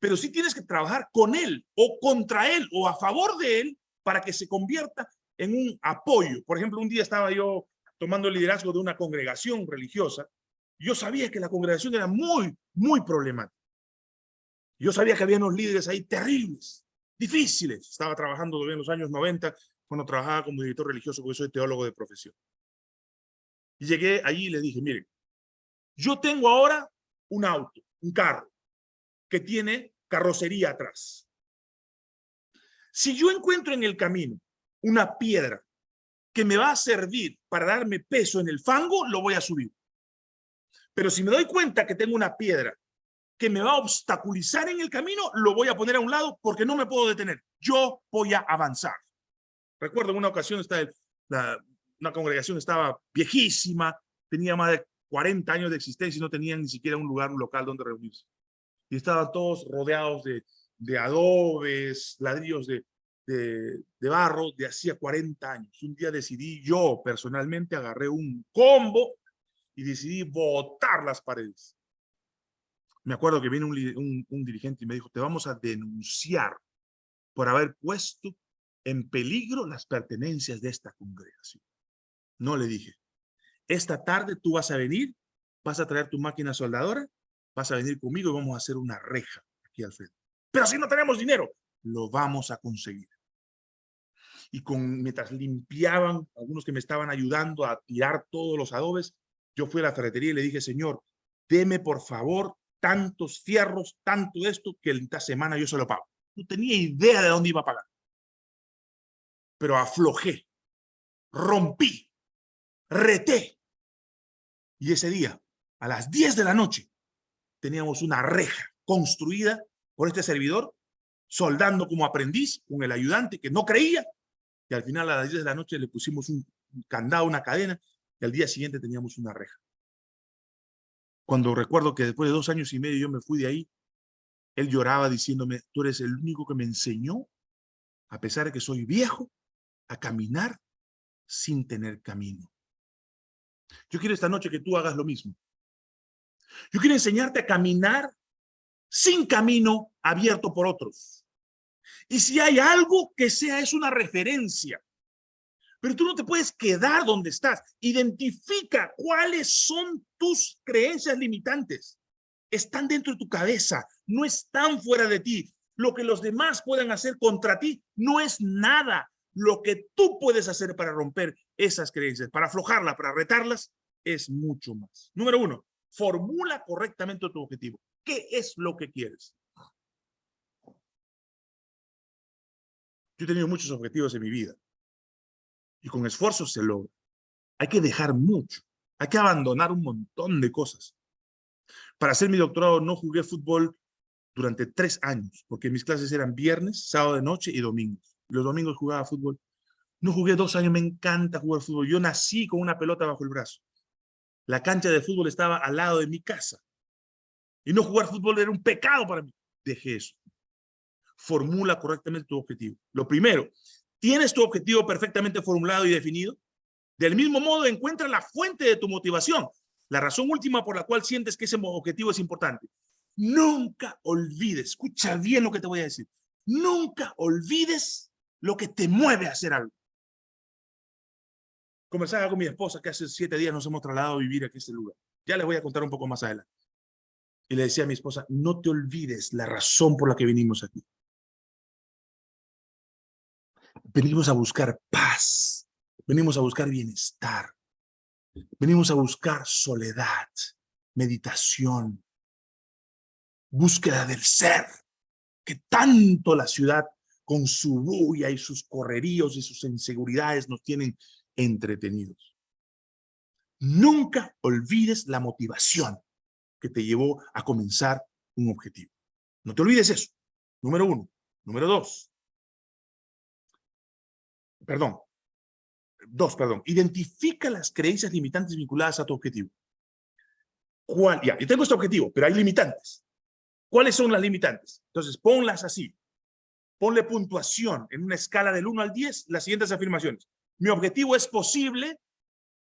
pero sí tienes que trabajar con él o contra él o a favor de él para que se convierta en un apoyo. Por ejemplo, un día estaba yo tomando el liderazgo de una congregación religiosa. Yo sabía que la congregación era muy, muy problemática. Yo sabía que había unos líderes ahí terribles, difíciles. Estaba trabajando en los años 90 cuando trabajaba como director religioso, porque soy teólogo de profesión. Y llegué allí y le dije, miren, yo tengo ahora un auto, un carro que tiene carrocería atrás. Si yo encuentro en el camino una piedra que me va a servir para darme peso en el fango, lo voy a subir. Pero si me doy cuenta que tengo una piedra que me va a obstaculizar en el camino, lo voy a poner a un lado porque no me puedo detener. Yo voy a avanzar. Recuerdo en una ocasión está una congregación estaba viejísima, tenía más de 40 años de existencia y no tenían ni siquiera un lugar, un local donde reunirse y estaban todos rodeados de, de adobes, ladrillos de, de, barro de hacía 40 años. Un día decidí, yo personalmente agarré un combo y decidí botar las paredes. Me acuerdo que vino un, un, un dirigente y me dijo, te vamos a denunciar por haber puesto en peligro las pertenencias de esta congregación. No le dije, esta tarde tú vas a venir, vas a traer tu máquina soldadora, vas a venir conmigo y vamos a hacer una reja aquí al frente. Pero si no tenemos dinero, lo vamos a conseguir. Y con, mientras limpiaban, algunos que me estaban ayudando a tirar todos los adobes, yo fui a la ferretería y le dije, Señor, deme por favor tantos fierros, tanto esto, que esta semana yo se lo pago. No tenía idea de dónde iba a pagar. Pero aflojé, rompí, reté. Y ese día, a las 10 de la noche, teníamos una reja construida por este servidor, soldando como aprendiz con el ayudante que no creía. Y al final a las 10 de la noche le pusimos un candado, una cadena, y al día siguiente teníamos una reja. Cuando recuerdo que después de dos años y medio yo me fui de ahí, él lloraba diciéndome, tú eres el único que me enseñó, a pesar de que soy viejo, a caminar sin tener camino. Yo quiero esta noche que tú hagas lo mismo. Yo quiero enseñarte a caminar sin camino abierto por otros. Y si hay algo que sea, es una referencia. Pero tú no te puedes quedar donde estás. Identifica cuáles son tus creencias limitantes. Están dentro de tu cabeza, no están fuera de ti. Lo que los demás puedan hacer contra ti no es nada. Lo que tú puedes hacer para romper esas creencias, para aflojarlas, para retarlas, es mucho más. Número uno, formula correctamente tu objetivo. ¿Qué es lo que quieres? Yo he tenido muchos objetivos en mi vida y con esfuerzo se logra. Hay que dejar mucho, hay que abandonar un montón de cosas. Para hacer mi doctorado no jugué fútbol durante tres años, porque mis clases eran viernes, sábado de noche y domingos. Los domingos jugaba fútbol. No jugué dos años, me encanta jugar fútbol. Yo nací con una pelota bajo el brazo. La cancha de fútbol estaba al lado de mi casa. Y no jugar fútbol era un pecado para mí. Dejé eso. Formula correctamente tu objetivo. Lo primero, ¿Tienes tu objetivo perfectamente formulado y definido? Del mismo modo, encuentra la fuente de tu motivación, la razón última por la cual sientes que ese objetivo es importante. Nunca olvides, escucha bien lo que te voy a decir, nunca olvides lo que te mueve a hacer algo. Conversaba con mi esposa que hace siete días nos hemos trasladado a vivir aquí a este lugar. Ya les voy a contar un poco más adelante. Y le decía a mi esposa, no te olvides la razón por la que vinimos aquí. Venimos a buscar paz, venimos a buscar bienestar, venimos a buscar soledad, meditación, búsqueda del ser, que tanto la ciudad con su bulla y sus correríos y sus inseguridades nos tienen entretenidos. Nunca olvides la motivación que te llevó a comenzar un objetivo. No te olvides eso. Número uno. Número dos perdón, dos, perdón, identifica las creencias limitantes vinculadas a tu objetivo. ¿Cuál? Ya, yo tengo este objetivo, pero hay limitantes. ¿Cuáles son las limitantes? Entonces, ponlas así. Ponle puntuación en una escala del 1 al 10, las siguientes afirmaciones. Mi objetivo es posible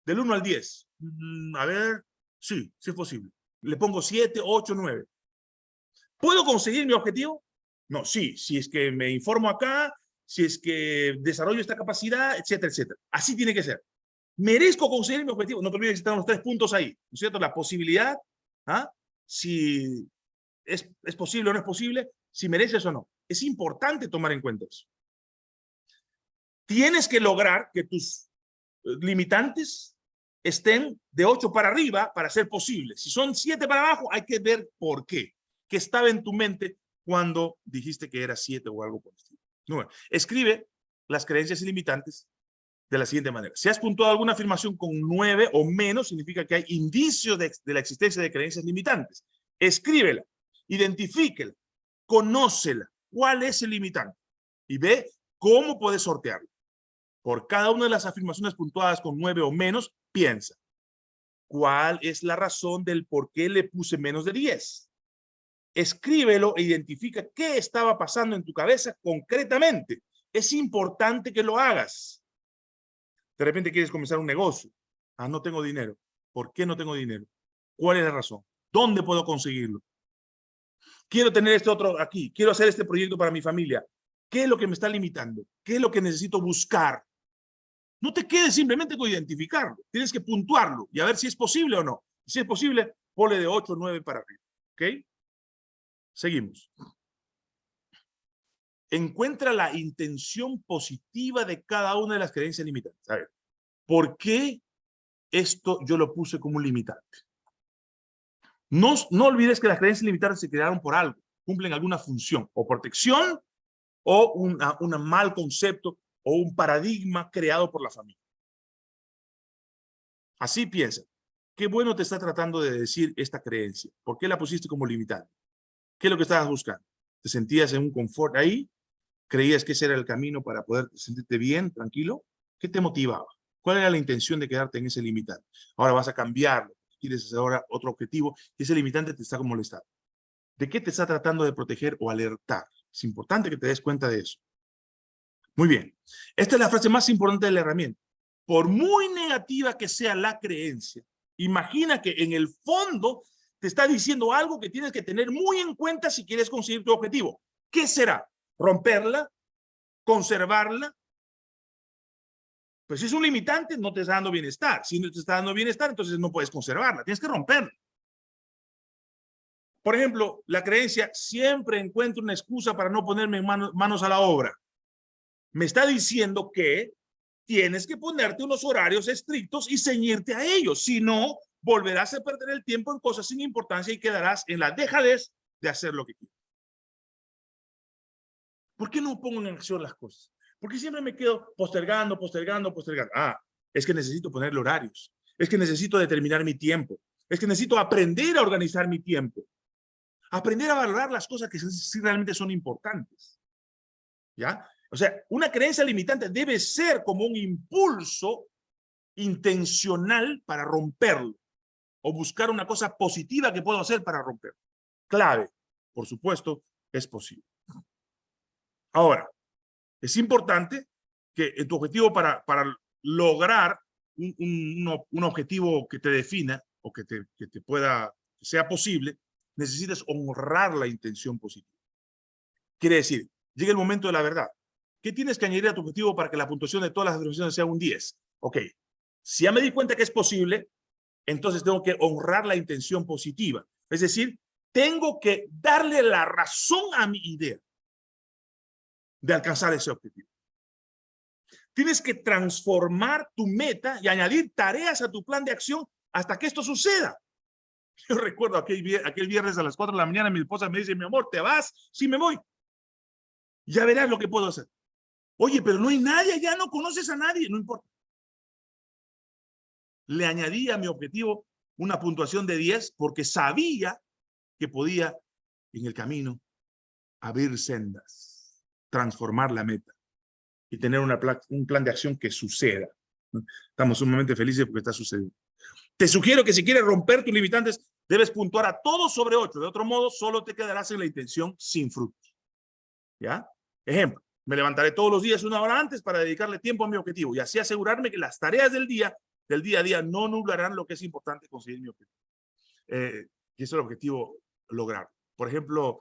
del 1 al 10. Mm, a ver, sí, sí es posible. Le pongo 7, 8, 9. ¿Puedo conseguir mi objetivo? No, sí, si es que me informo acá, si es que desarrollo esta capacidad, etcétera, etcétera. Así tiene que ser. ¿Merezco conseguir mi objetivo? No te olvides que están los tres puntos ahí, ¿no es cierto? La posibilidad, ¿ah? si es, es posible o no es posible, si mereces o no. Es importante tomar en cuenta eso. Tienes que lograr que tus eh, limitantes estén de 8 para arriba para ser posible. Si son 7 para abajo, hay que ver por qué. ¿Qué estaba en tu mente cuando dijiste que era 7 o algo por el estilo? escribe las creencias ilimitantes de la siguiente manera. Si has puntuado alguna afirmación con nueve o menos, significa que hay indicios de, la existencia de creencias limitantes. Escríbela, identifíquela, conócela. ¿Cuál es el limitante? Y ve cómo puedes sortearlo. Por cada una de las afirmaciones puntuadas con nueve o menos, piensa. ¿Cuál es la razón del por qué le puse menos de diez? escríbelo e identifica qué estaba pasando en tu cabeza concretamente. Es importante que lo hagas. De repente quieres comenzar un negocio. Ah, no tengo dinero. ¿Por qué no tengo dinero? ¿Cuál es la razón? ¿Dónde puedo conseguirlo? Quiero tener este otro aquí. Quiero hacer este proyecto para mi familia. ¿Qué es lo que me está limitando? ¿Qué es lo que necesito buscar? No te quedes simplemente con identificarlo. Tienes que puntuarlo y a ver si es posible o no. Si es posible, ponle de 8 o 9 para arriba. ¿Ok? Seguimos. Encuentra la intención positiva de cada una de las creencias limitantes. A ver, ¿por qué esto yo lo puse como un limitante? No, no olvides que las creencias limitantes se crearon por algo, cumplen alguna función, o protección, o un mal concepto, o un paradigma creado por la familia. Así piensa. Qué bueno te está tratando de decir esta creencia. ¿Por qué la pusiste como limitante? ¿Qué es lo que estabas buscando? ¿Te sentías en un confort ahí? ¿Creías que ese era el camino para poder sentirte bien, tranquilo? ¿Qué te motivaba? ¿Cuál era la intención de quedarte en ese limitante? Ahora vas a cambiarlo. Quieres hacer ahora otro objetivo y ese limitante te está molestando. ¿De qué te está tratando de proteger o alertar? Es importante que te des cuenta de eso. Muy bien. Esta es la frase más importante de la herramienta. Por muy negativa que sea la creencia, imagina que en el fondo te está diciendo algo que tienes que tener muy en cuenta si quieres conseguir tu objetivo. ¿Qué será? ¿Romperla? ¿Conservarla? Pues si es un limitante, no te está dando bienestar. Si no te está dando bienestar, entonces no puedes conservarla. Tienes que romperla. Por ejemplo, la creencia, siempre encuentro una excusa para no ponerme manos a la obra. Me está diciendo que tienes que ponerte unos horarios estrictos y ceñirte a ellos. Si no, volverás a perder el tiempo en cosas sin importancia y quedarás en la dejadez de hacer lo que quieres. ¿Por qué no pongo en acción las cosas? Porque siempre me quedo postergando, postergando, postergando. Ah, es que necesito ponerle horarios. Es que necesito determinar mi tiempo. Es que necesito aprender a organizar mi tiempo. Aprender a valorar las cosas que sí realmente son importantes. ¿Ya? O sea, una creencia limitante debe ser como un impulso intencional para romperlo o buscar una cosa positiva que puedo hacer para romperlo. Clave, por supuesto, es posible. Ahora, es importante que tu objetivo para, para lograr un, un, objetivo que te defina o que te, que te pueda, sea posible, necesitas honrar la intención positiva. Quiere decir, llega el momento de la verdad. ¿Qué tienes que añadir a tu objetivo para que la puntuación de todas las afirmaciones sea un 10? Ok, si ya me di cuenta que es posible, entonces tengo que honrar la intención positiva. Es decir, tengo que darle la razón a mi idea de alcanzar ese objetivo. Tienes que transformar tu meta y añadir tareas a tu plan de acción hasta que esto suceda. Yo recuerdo aquel, aquel viernes a las 4 de la mañana, mi esposa me dice, mi amor, ¿te vas? Sí, me voy. Ya verás lo que puedo hacer. Oye, pero no hay nadie, ya no conoces a nadie, no importa. Le añadí a mi objetivo una puntuación de 10 porque sabía que podía en el camino abrir sendas, transformar la meta y tener un plan de acción que suceda. Estamos sumamente felices porque está sucediendo. Te sugiero que si quieres romper tus limitantes, debes puntuar a todos sobre 8. De otro modo, solo te quedarás en la intención sin frutos. ¿Ya? Ejemplo, me levantaré todos los días una hora antes para dedicarle tiempo a mi objetivo y así asegurarme que las tareas del día, del día a día, no nublarán lo que es importante conseguir mi objetivo. Eh, y ese es el objetivo lograr. Por ejemplo,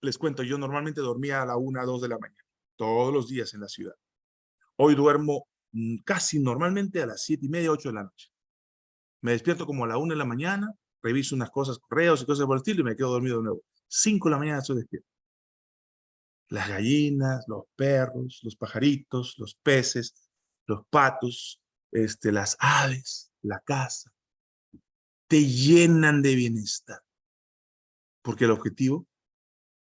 les cuento, yo normalmente dormía a la una, dos de la mañana, todos los días en la ciudad. Hoy duermo mm, casi normalmente a las siete y media, ocho de la noche. Me despierto como a la una de la mañana, reviso unas cosas, correos y cosas por el estilo y me quedo dormido de nuevo. Cinco de la mañana estoy despierto. Las gallinas, los perros, los pajaritos, los peces, los patos, este, las aves, la casa, te llenan de bienestar. Porque el objetivo,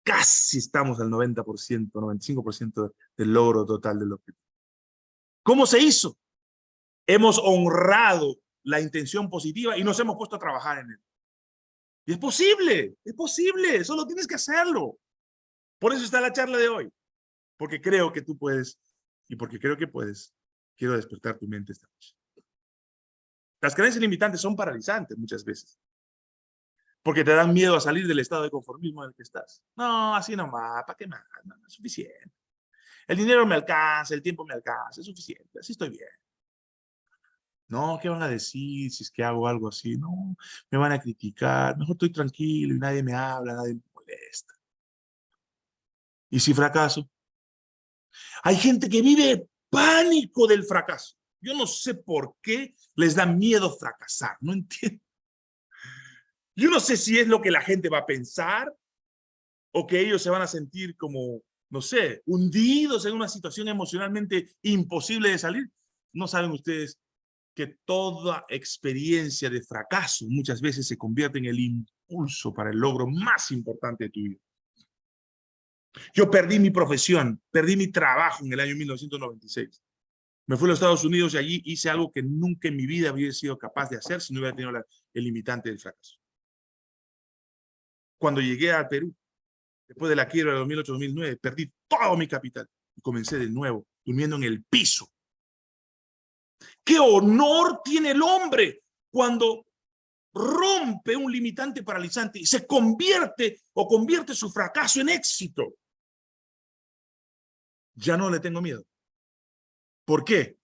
casi estamos al 90%, 95% del logro total del objetivo. ¿Cómo se hizo? Hemos honrado la intención positiva y nos hemos puesto a trabajar en él. Y es posible, es posible, solo tienes que hacerlo. Por eso está la charla de hoy, porque creo que tú puedes y porque creo que puedes, quiero despertar tu mente esta noche. Las creencias limitantes son paralizantes muchas veces, porque te dan miedo a salir del estado de conformismo en el que estás. No, así nomás, ¿para qué más? No, es suficiente. El dinero me alcanza, el tiempo me alcanza, es suficiente, así estoy bien. No, ¿qué van a decir si es que hago algo así? No, me van a criticar, mejor estoy tranquilo y nadie me habla, nadie me molesta. ¿Y si fracaso? Hay gente que vive pánico del fracaso. Yo no sé por qué les da miedo fracasar, no entiendo. Yo no sé si es lo que la gente va a pensar o que ellos se van a sentir como, no sé, hundidos en una situación emocionalmente imposible de salir. No saben ustedes que toda experiencia de fracaso muchas veces se convierte en el impulso para el logro más importante de tu vida. Yo perdí mi profesión, perdí mi trabajo en el año 1996. Me fui a los Estados Unidos y allí hice algo que nunca en mi vida había sido capaz de hacer si no hubiera tenido el limitante del fracaso. Cuando llegué a Perú, después de la quiebra de 2008-2009, perdí todo mi capital y comencé de nuevo, durmiendo en el piso. ¿Qué honor tiene el hombre cuando rompe un limitante paralizante y se convierte o convierte su fracaso en éxito? Ya no le tengo miedo. ¿Por qué?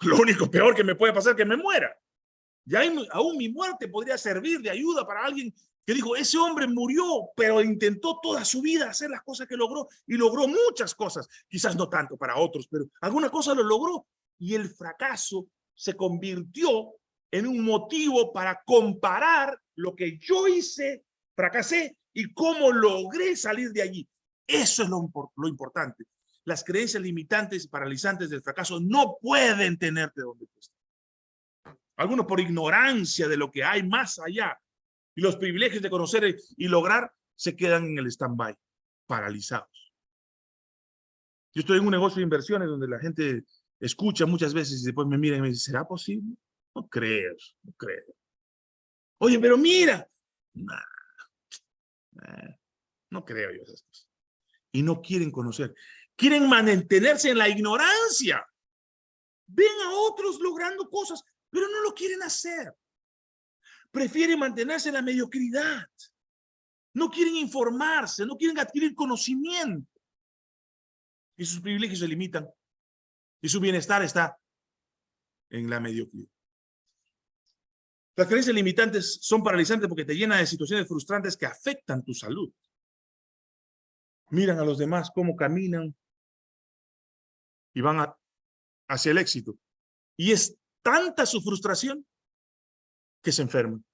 Lo único peor que me puede pasar es que me muera. Ya aún mi muerte podría servir de ayuda para alguien que dijo, ese hombre murió, pero intentó toda su vida hacer las cosas que logró y logró muchas cosas. Quizás no tanto para otros, pero alguna cosa lo logró. Y el fracaso se convirtió en un motivo para comparar lo que yo hice, fracasé, y cómo logré salir de allí. Eso es lo, lo importante. Las creencias limitantes y paralizantes del fracaso no pueden tenerte donde tú estás. Algunos por ignorancia de lo que hay más allá y los privilegios de conocer y lograr se quedan en el stand-by, paralizados. Yo estoy en un negocio de inversiones donde la gente escucha muchas veces y después me mira y me dice, ¿será posible? No creo, no creo. Oye, pero mira. no creo yo esas cosas. Y no quieren conocer. Quieren mantenerse en la ignorancia. Ven a otros logrando cosas, pero no lo quieren hacer prefieren mantenerse en la mediocridad. No quieren informarse, no quieren adquirir conocimiento. Y sus privilegios se limitan. Y su bienestar está en la mediocridad. Las creencias limitantes son paralizantes porque te llenan de situaciones frustrantes que afectan tu salud. Miran a los demás cómo caminan y van hacia el éxito. Y es tanta su frustración que se enferman.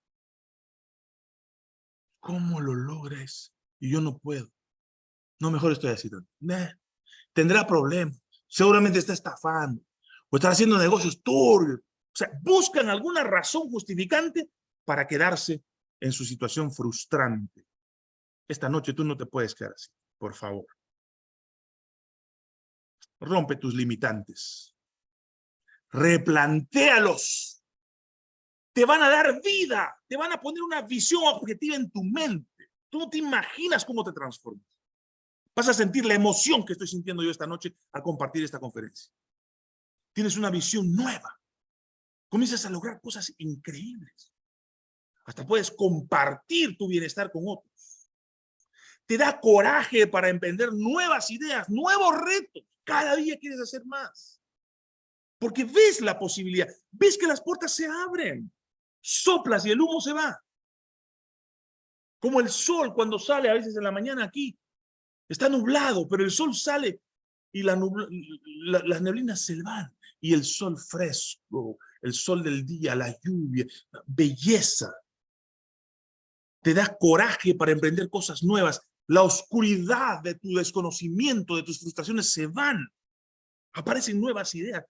¿Cómo lo logras? Y yo no puedo. No, mejor estoy así. Tendrá problemas. Seguramente está estafando. O está haciendo negocios turbios. O sea, buscan alguna razón justificante para quedarse en su situación frustrante. Esta noche tú no te puedes quedar así, por favor. Rompe tus limitantes. Replantéalos te van a dar vida, te van a poner una visión objetiva en tu mente. Tú no te imaginas cómo te transformas. Vas a sentir la emoción que estoy sintiendo yo esta noche al compartir esta conferencia. Tienes una visión nueva. Comienzas a lograr cosas increíbles. Hasta puedes compartir tu bienestar con otros. Te da coraje para emprender nuevas ideas, nuevos retos. Cada día quieres hacer más. Porque ves la posibilidad, ves que las puertas se abren soplas y el humo se va. Como el sol cuando sale a veces en la mañana aquí. Está nublado, pero el sol sale y la las neblinas se van. Y el sol fresco, el sol del día, la lluvia, belleza. Te da coraje para emprender cosas nuevas. La oscuridad de tu desconocimiento, de tus frustraciones se van. Aparecen nuevas ideas.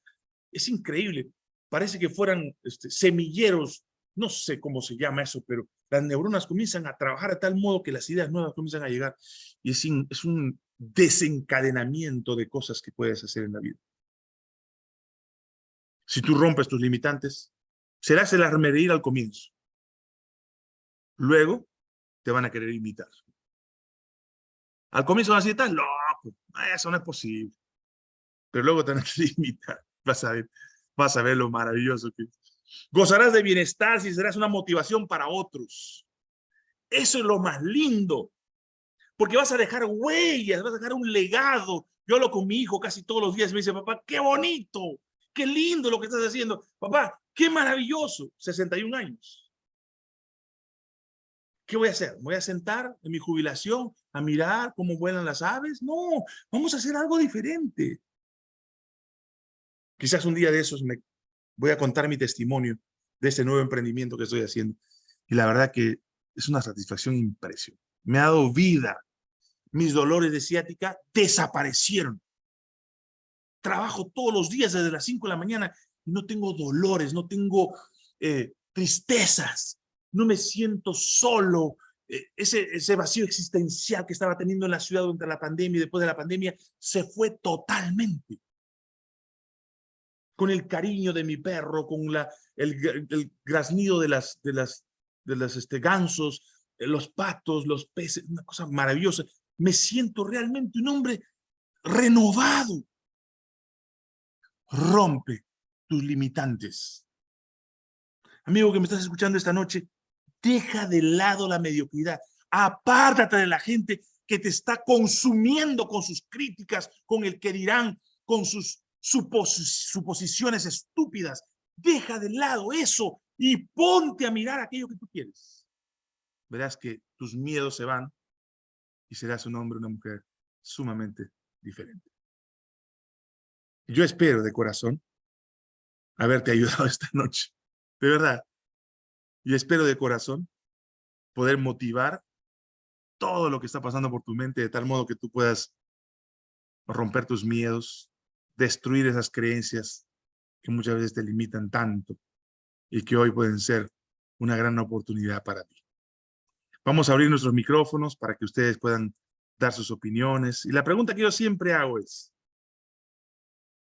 Es increíble. Parece que fueran este, semilleros no sé cómo se llama eso, pero las neuronas comienzan a trabajar de tal modo que las ideas nuevas comienzan a llegar y es, es un desencadenamiento de cosas que puedes hacer en la vida. Si tú rompes tus limitantes, serás el armedir al comienzo. Luego te van a querer imitar. Al comienzo van a decir, estás loco, eso no es posible. Pero luego te van a querer imitar. Vas a ver, vas a ver lo maravilloso que es. Gozarás de bienestar si serás una motivación para otros. Eso es lo más lindo. Porque vas a dejar huellas, vas a dejar un legado. Yo hablo con mi hijo casi todos los días me dice, papá, qué bonito, qué lindo lo que estás haciendo. Papá, qué maravilloso. 61 años. ¿Qué voy a hacer? ¿Me voy a sentar en mi jubilación a mirar cómo vuelan las aves? No, vamos a hacer algo diferente. Quizás un día de esos me voy a contar mi testimonio de este nuevo emprendimiento que estoy haciendo. Y la verdad que es una satisfacción impresionante. Me ha dado vida. Mis dolores de ciática desaparecieron. Trabajo todos los días desde las 5 de la mañana y no tengo dolores, no tengo eh, tristezas, no me siento solo. Eh, ese, ese vacío existencial que estaba teniendo en la ciudad durante la pandemia y después de la pandemia se fue totalmente. Con el cariño de mi perro, con la, el, graznido de las, de las, de las este, gansos, eh, los patos, los peces, una cosa maravillosa. Me siento realmente un hombre renovado. Rompe tus limitantes. Amigo que me estás escuchando esta noche, deja de lado la mediocridad. Apártate de la gente que te está consumiendo con sus críticas, con el que dirán, con sus suposiciones estúpidas. Deja de lado eso y ponte a mirar aquello que tú quieres. Verás que tus miedos se van y serás un hombre una mujer sumamente diferente. Yo espero de corazón haberte ayudado esta noche. De verdad. Y espero de corazón poder motivar todo lo que está pasando por tu mente de tal modo que tú puedas romper tus miedos, destruir esas creencias que muchas veces te limitan tanto y que hoy pueden ser una gran oportunidad para ti. Vamos a abrir nuestros micrófonos para que ustedes puedan dar sus opiniones. Y la pregunta que yo siempre hago es,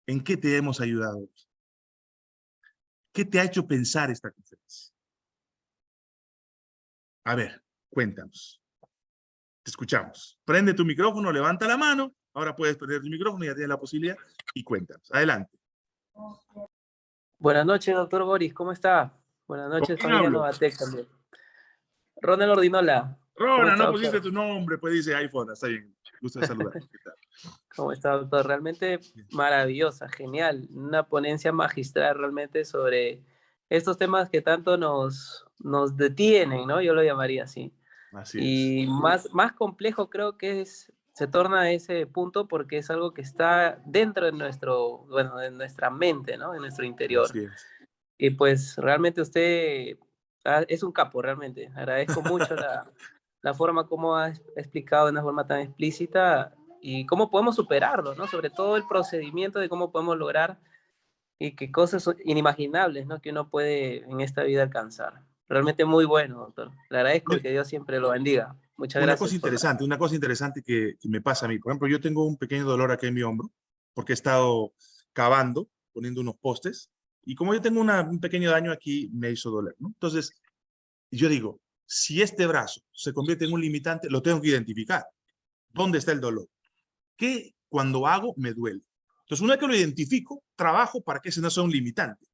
¿en qué te hemos ayudado? ¿Qué te ha hecho pensar esta conferencia? A ver, cuéntanos. Te escuchamos. Prende tu micrófono, levanta la mano. Ahora puedes prender tu micrófono, ya tienes la posibilidad. Y cuéntanos. Adelante. Buenas noches, doctor Boris, ¿cómo está? Buenas noches, familia Novatec también. Ronald Ordinola. Ronald, no pusiste tu nombre, pues dice iPhone, está bien. Gusto de saludar. ¿Cómo está, doctor? Realmente maravillosa, genial. Una ponencia magistral realmente sobre estos temas que tanto nos, nos detienen, ¿no? Yo lo llamaría así. Así y Más, más complejo creo que es se torna ese punto porque es algo que está dentro de nuestro, bueno, de nuestra mente, ¿no? En nuestro interior. Y pues realmente usted ah, es un capo, realmente. Agradezco mucho la, la forma como ha explicado de una forma tan explícita y cómo podemos superarlo, ¿no? Sobre todo el procedimiento de cómo podemos lograr y qué cosas inimaginables, ¿no? Que uno puede en esta vida alcanzar. Realmente muy bueno, doctor. Le agradezco y que Dios siempre lo bendiga. Muchas una gracias. Cosa interesante, una cosa interesante que, me pasa a mí. Por ejemplo, yo tengo un pequeño dolor aquí en mi hombro porque he estado cavando, poniendo unos postes, y como yo tengo un pequeño daño aquí, me hizo doler, ¿no? Entonces, yo digo, si este brazo se convierte en un limitante, lo tengo que identificar. ¿Dónde está el dolor? ¿Qué cuando hago me duele? Entonces, una vez que lo identifico, trabajo para que ese no sea un limitante.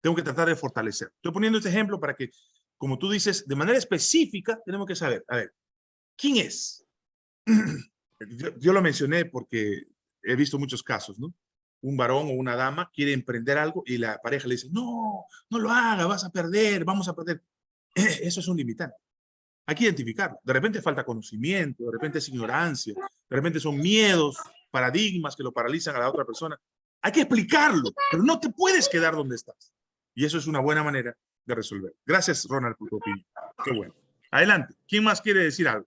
Tengo que tratar de fortalecer. Estoy poniendo este ejemplo para que como tú dices, de manera específica, tenemos que saber, a ver, ¿quién es? Yo, lo mencioné porque he visto muchos casos, ¿no? Un varón o una dama quiere emprender algo y la pareja le dice, no, no lo haga, vas a perder, vamos a perder. Eso es un limitante. Hay que identificarlo. De repente falta conocimiento, de repente es ignorancia, de repente son miedos, paradigmas que lo paralizan a la otra persona. Hay que explicarlo, pero no te puedes quedar donde estás. Y eso es una buena manera de resolver. Gracias, Ronald, por tu opinión. Qué bueno. Adelante. ¿Quién más quiere decir algo?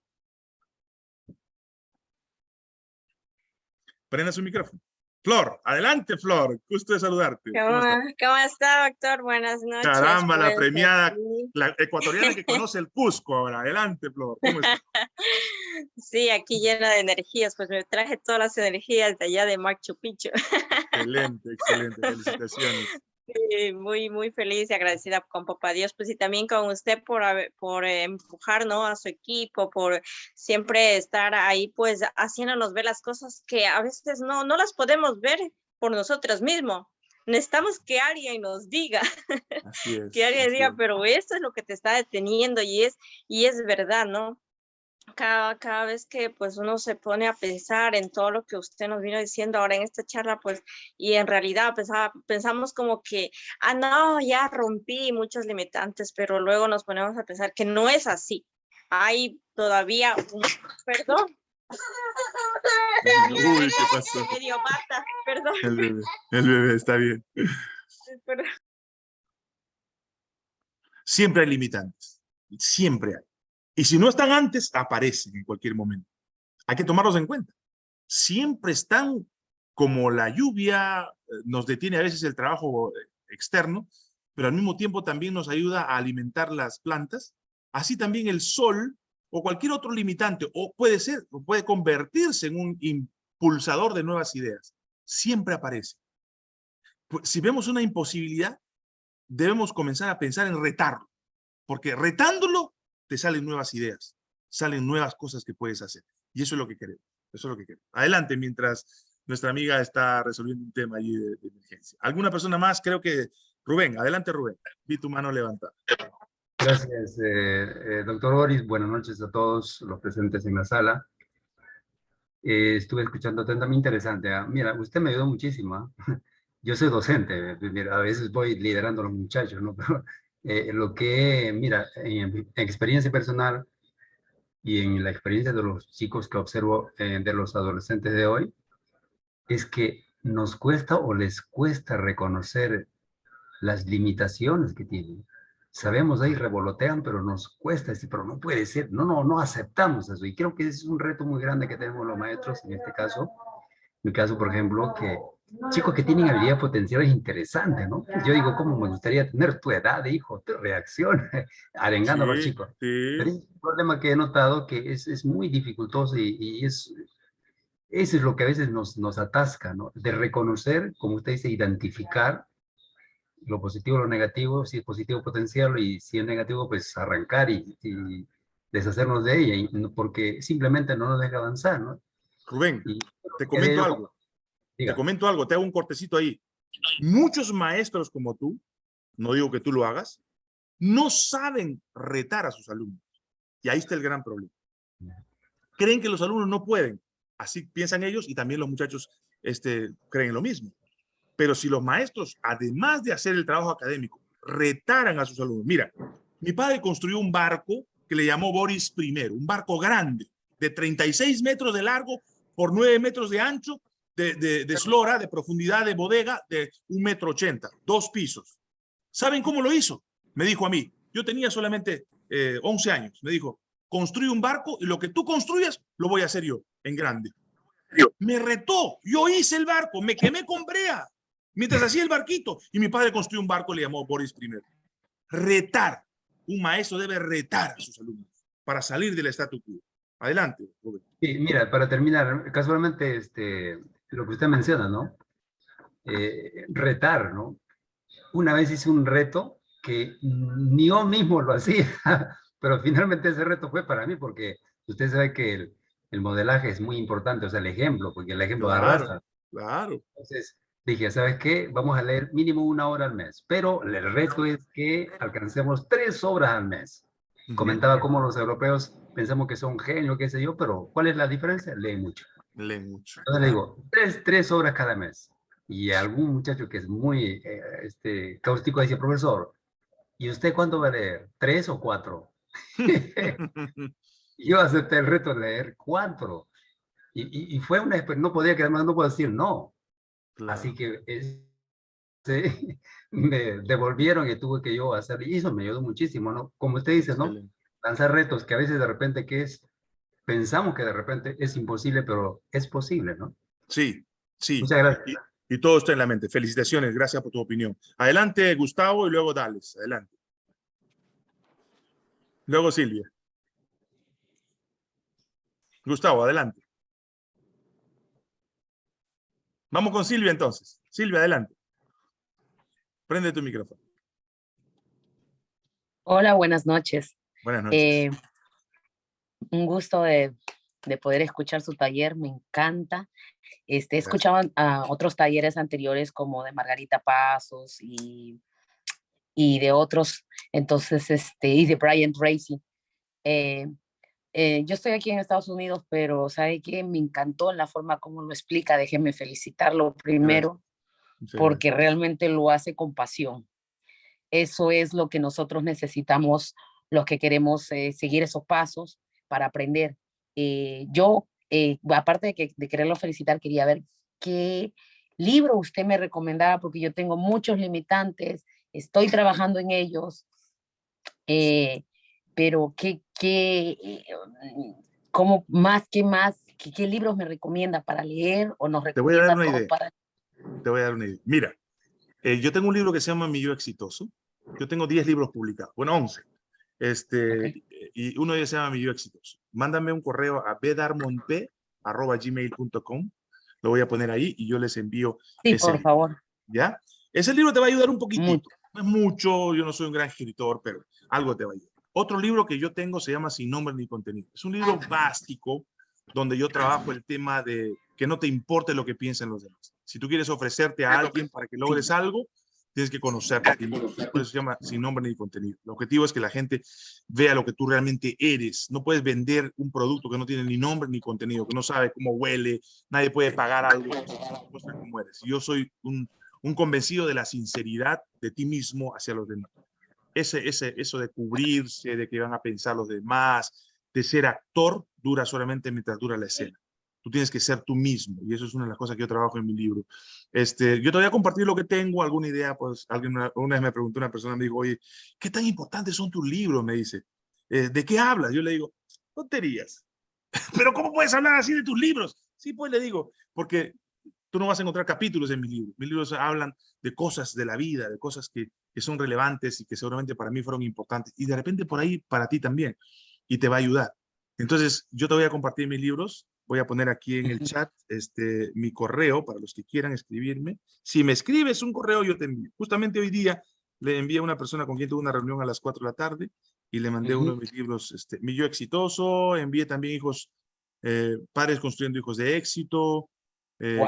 Prenda su micrófono. Flor, adelante, Flor. Gusto de saludarte. ¿Cómo, está? doctor? Buenas noches. Caramba, la premiada, la ecuatoriana que conoce el Cusco ahora. Adelante, Flor. ¿Cómo está? Sí, aquí llena de energías. Pues me traje todas las energías de allá de Machu Picchu. Excelente, excelente. Felicitaciones muy, muy feliz y agradecida con Papá Dios, pues y también con usted por, por empujar, ¿no? A su equipo, por siempre estar ahí, pues haciéndonos ver las cosas que a veces no, no las podemos ver por nosotros mismos. Necesitamos que alguien nos diga, que alguien diga, pero esto es lo que te está deteniendo y es, y es verdad, ¿no? Cada, cada vez que pues uno se pone a pensar en todo lo que usted nos vino diciendo ahora en esta charla, pues, y en realidad pensaba, pensamos como que, ah, no, ya rompí muchos limitantes, pero luego nos ponemos a pensar que no es así, hay todavía un, perdón. Uy, ¿qué pasó? Medio bata, perdón. El bebé, el bebé, está bien. Siempre hay limitantes, siempre hay. Y si no están antes, aparecen en cualquier momento. Hay que tomarlos en cuenta. Siempre están como la lluvia, eh, nos detiene a veces el trabajo eh, externo, pero al mismo tiempo también nos ayuda a alimentar las plantas. Así también el sol o cualquier otro limitante, o puede ser, o puede convertirse en un impulsador de nuevas ideas. Siempre aparece. Pues, si vemos una imposibilidad, debemos comenzar a pensar en retarlo, porque retándolo te salen nuevas ideas, salen nuevas cosas que puedes hacer. Y eso es lo que queremos. Eso es lo que queremos. Adelante, mientras nuestra amiga está resolviendo un tema allí de, de emergencia. ¿Alguna persona más? Creo que Rubén. Adelante, Rubén. Vi tu mano levantada. Gracias, eh, eh, doctor Boris. Buenas noches a todos los presentes en la sala. Eh, estuve escuchando atentamente interesante. ah. Mira, usted me ayudó muchísimo. ah. Yo soy docente, mira, a veces voy liderando a los muchachos, ¿no? Pero eh, lo que, mira, en, experiencia personal y en la experiencia de los chicos que observo eh, de los adolescentes de hoy, es que nos cuesta o les cuesta reconocer las limitaciones que tienen sabemos ahí, revolotean, pero nos cuesta decir, pero no puede ser, no, no, no aceptamos eso. Y creo que ese es un reto muy grande que tenemos los maestros en este caso. Mi caso, por ejemplo, que chicos que tienen habilidades potenciales interesantes, ¿no? Yo digo, ¿cómo me gustaría tener tu edad, hijo? Tu reacción, arengando a los chicos. sí. Pero es un problema que he notado que es, es muy dificultoso y, y es, eso es lo que a veces nos, nos atasca, ¿no? De reconocer, como usted dice, identificar lo positivo, lo negativo, si es positivo potenciarlo y si es negativo, pues arrancar y, y deshacernos de ella, y porque simplemente no nos deja avanzar, ¿no? Rubén, Y, te comento yo- algo. Diga. Te comento algo, te hago un cortecito ahí. Muchos maestros como tú, no digo que tú lo hagas, no saben retar a sus alumnos. Y ahí está el gran problema. Creen que los alumnos no pueden. Así piensan ellos y también los muchachos este, creen lo mismo. Pero si los maestros, además de hacer el trabajo académico, retaran a sus alumnos. Mira, mi padre construyó un barco que le llamó Boris I, un barco grande, de 36 metros de largo por 9 metros de ancho, de, de, de eslora, de profundidad de bodega, de un metro ochenta, dos pisos. ¿Saben cómo lo hizo? Me dijo a mí, yo tenía solamente eh, 11 años, me dijo, construye un barco y lo que tú construyas lo voy a hacer yo, en grande. Me retó, yo hice el barco, me quemé con brea, mientras hacía el barquito, y mi padre construyó un barco, le llamó Boris I. Retar, un maestro debe retar a sus alumnos para salir del statu quo. Adelante, Rubén. Sí, mira, para terminar, casualmente, este, lo que usted menciona, ¿no? Eh, retar, ¿no? Una vez hice un reto que ni yo mismo lo hacía, pero finalmente ese reto fue para mí, porque usted sabe que el, el modelaje es muy importante, o sea, el ejemplo, porque el ejemplo Claro. arrastra. Claro, Entonces dije, ¿sabes qué? Vamos a leer mínimo una hora al mes, pero el reto es que alcancemos tres obras al mes. Comentaba cómo los europeos pensamos que son genios, qué sé yo, pero ¿cuál es la diferencia? Leen mucho. Leen mucho. Entonces le digo, tres, tres horas cada mes. Y algún muchacho que es muy eh, este, cáustico dice, profesor, ¿y usted cuándo va a leer? ¿Tres o cuatro? Yo acepté el reto de leer cuatro. Y, y, y fue una experiencia, no podía quedar más, no puedo decir no. Así que es- sí, me devolvieron y tuve que yo hacer, y eso me ayudó muchísimo, ¿no? Como usted dice, ¿no? Lanzar retos que a veces de repente que es, pensamos que de repente es imposible, pero es posible, ¿no? Sí, sí. Muchas gracias. Y, y todo está en la mente. Felicitaciones, gracias por tu opinión. Adelante, Gustavo, y luego Dales. Adelante. Luego Silvia. Gustavo, adelante. Vamos con Silvia entonces. Silvia, adelante. Prende tu micrófono. Hola, buenas noches. Buenas noches. Eh, un gusto de, de poder escuchar su taller, me encanta. Este, escuchado a otros talleres anteriores como de Margarita Pasos y, y de otros, entonces, este, y de Brian Tracy. Eh, eh, yo estoy aquí en Estados Unidos, pero ¿sabe qué? Me encantó la forma como lo explica. Déjeme felicitarlo primero Muchas porque realmente lo hace con pasión. Eso es lo que nosotros necesitamos los que queremos eh, seguir esos pasos para aprender. Eh, yo, eh, aparte de, que, de quererlo felicitar, quería ver qué libro usted me recomendaba, porque yo tengo muchos limitantes, estoy trabajando en ellos, pero qué, qué, cómo más, qué más, qué, qué, libros me recomienda para leer o nos recomienda Te voy a dar una idea. Para... Te voy a dar una idea. Mira, yo tengo un libro que se llama Mi Yo Exitoso. Yo tengo 10 libros publicados, bueno, 11. Este, Y uno de ellos se llama Mi Yo Exitoso. Mándame un correo a bedarmonpe.gmail.com. Lo voy a poner ahí y yo les envío. Sí, por favor. ¿Ya? Ese libro te va a ayudar un poquitito. No es mucho, yo no soy un gran escritor, pero algo te va a ayudar. Otro libro que yo tengo se llama Sin nombre ni contenido. Es un libro básico donde yo trabajo el tema de que no te importe lo que piensen los demás. Si tú quieres ofrecerte a alguien para que logres algo, tienes que ti Por eso se llama sin nombre ni contenido. El objetivo es que la gente vea lo que tú realmente eres. No puedes vender un producto que no tiene ni nombre ni contenido, que no sabe cómo huele, nadie puede pagar algo, como eres. Yo soy un, un convencido de la sinceridad de ti mismo hacia los demás. Ese, ese, eso de cubrirse, de que van a pensar los demás, de ser actor, dura solamente mientras dura la escena. Tú tienes que ser tú mismo y eso es una de las cosas que yo trabajo en mi libro. Este, yo te voy a compartir lo que tengo, alguna idea, pues alguien una, vez me preguntó, una persona me dijo, oye, ¿qué tan importantes son tus libros? Me dice, eh, ¿de qué hablas? Yo le digo, tonterías. Pero ¿cómo puedes hablar así de tus libros? Sí, pues le digo, porque tú no vas a encontrar capítulos en mis libros. Mis libros hablan de cosas de la vida, de cosas que, que son relevantes y que seguramente para mí fueron importantes. Y de repente por ahí para ti también. Y te va a ayudar. Entonces, yo te voy a compartir mis libros Voy a poner aquí en el chat este, mi correo para los que quieran escribirme. Si me escribes un correo, yo te envío. Justamente hoy día le envié a una persona con quien tuve una reunión a las 4 de la tarde y le mandé uno de mis libros, este, Mi Yo Exitoso, envié también hijos, eh, Padres Construyendo Hijos de Éxito, eh,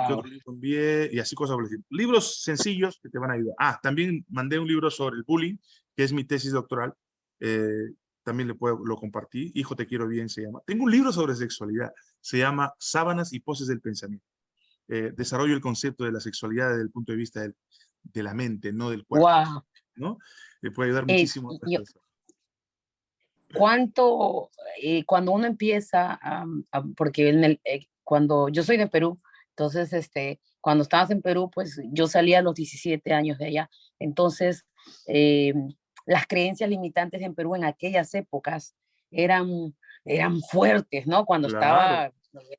envié? Y así cosas por Libros sencillos que te van a ayudar. Ah, también mandé un libro sobre el bullying, que es mi tesis doctoral, eh, también le puedo, lo compartí, Hijo te quiero bien se llama. Tengo un libro sobre sexualidad, se llama Sábanas y poses del pensamiento. Eh, desarrollo el concepto de la sexualidad desde el punto de vista del, de la mente, no del cuerpo. Wow. ¿no? Le puede ayudar eh, muchísimo. ¿Cuánto, eh, cuando uno empieza, porque en el, cuando yo soy de Perú, entonces, este, cuando estabas en Perú, pues yo salía a los 17 años de allá. Entonces, las creencias limitantes en Perú en aquellas épocas eran, eran fuertes, ¿no? Cuando estaba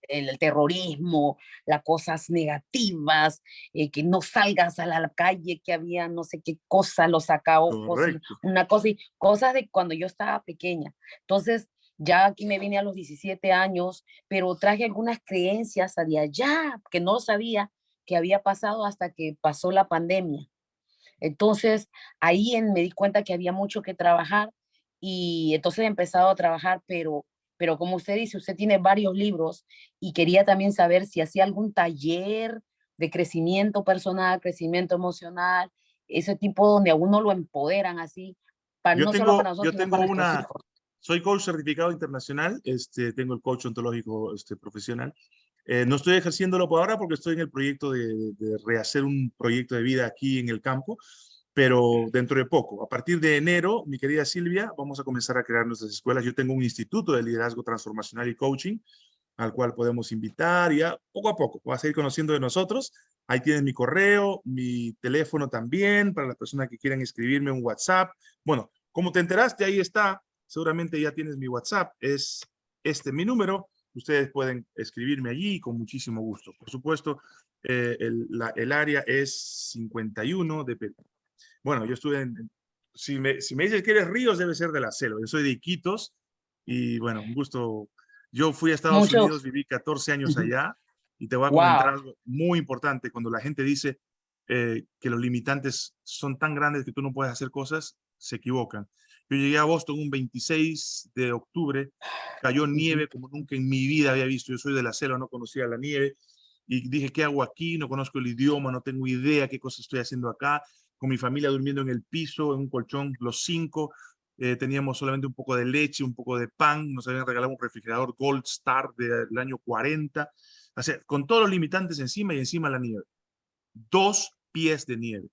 el, terrorismo, las cosas negativas, eh, que no salgas a la calle, que había no sé qué cosa, los sacaojos, una cosa, y cosas de cuando yo estaba pequeña. Entonces, ya aquí me vine a los 17 años, pero traje algunas creencias de allá, que no sabía que había pasado hasta que pasó la pandemia. Entonces, ahí me di cuenta que había mucho que trabajar y entonces he empezado a trabajar, pero, pero como usted dice, usted tiene varios libros y quería también saber si hacía algún taller de crecimiento personal, crecimiento emocional, ese tipo donde a uno lo empoderan así, para yo no tengo, solo para nosotros, yo tengo una, soy coach certificado internacional, este, tengo el coach ontológico este, profesional eh, no estoy ejerciéndolo por ahora porque estoy en el proyecto de, rehacer un proyecto de vida aquí en el campo, pero dentro de poco, a partir de enero, mi querida Silvia, vamos a comenzar a crear nuestras escuelas. Yo tengo un instituto de liderazgo transformacional y coaching al cual podemos invitar ya poco a poco vas a ir conociendo de nosotros. Ahí tienes mi correo, mi teléfono también para las personas que quieran escribirme un WhatsApp. Bueno, como te enteraste, ahí está. Seguramente ya tienes mi WhatsApp. Es este mi número ustedes pueden escribirme allí con muchísimo gusto. Por supuesto, eh, el, área es 51 de Perú. Bueno, yo estuve en... Si me, si me dices que eres Ríos, debe ser de la selva. Yo soy de Iquitos y bueno, un gusto. Yo fui a Estados Unidos, viví 14 años allá y te voy a comentar algo muy importante. Cuando la gente dice eh, que los limitantes son tan grandes que tú no puedes hacer cosas, se equivocan. Yo llegué a Boston un 26 de octubre, cayó nieve como nunca en mi vida había visto. Yo soy de la selva, no conocía la nieve. Y dije, ¿qué hago aquí? No conozco el idioma, no tengo idea qué cosa estoy haciendo acá. Con mi familia durmiendo en el piso, en un colchón, los cinco. Eh, teníamos solamente un poco de leche, un poco de pan. Nos habían regalado un refrigerador Gold Star del año 40. O sea, con todos los limitantes encima y encima la nieve. Dos pies de nieve.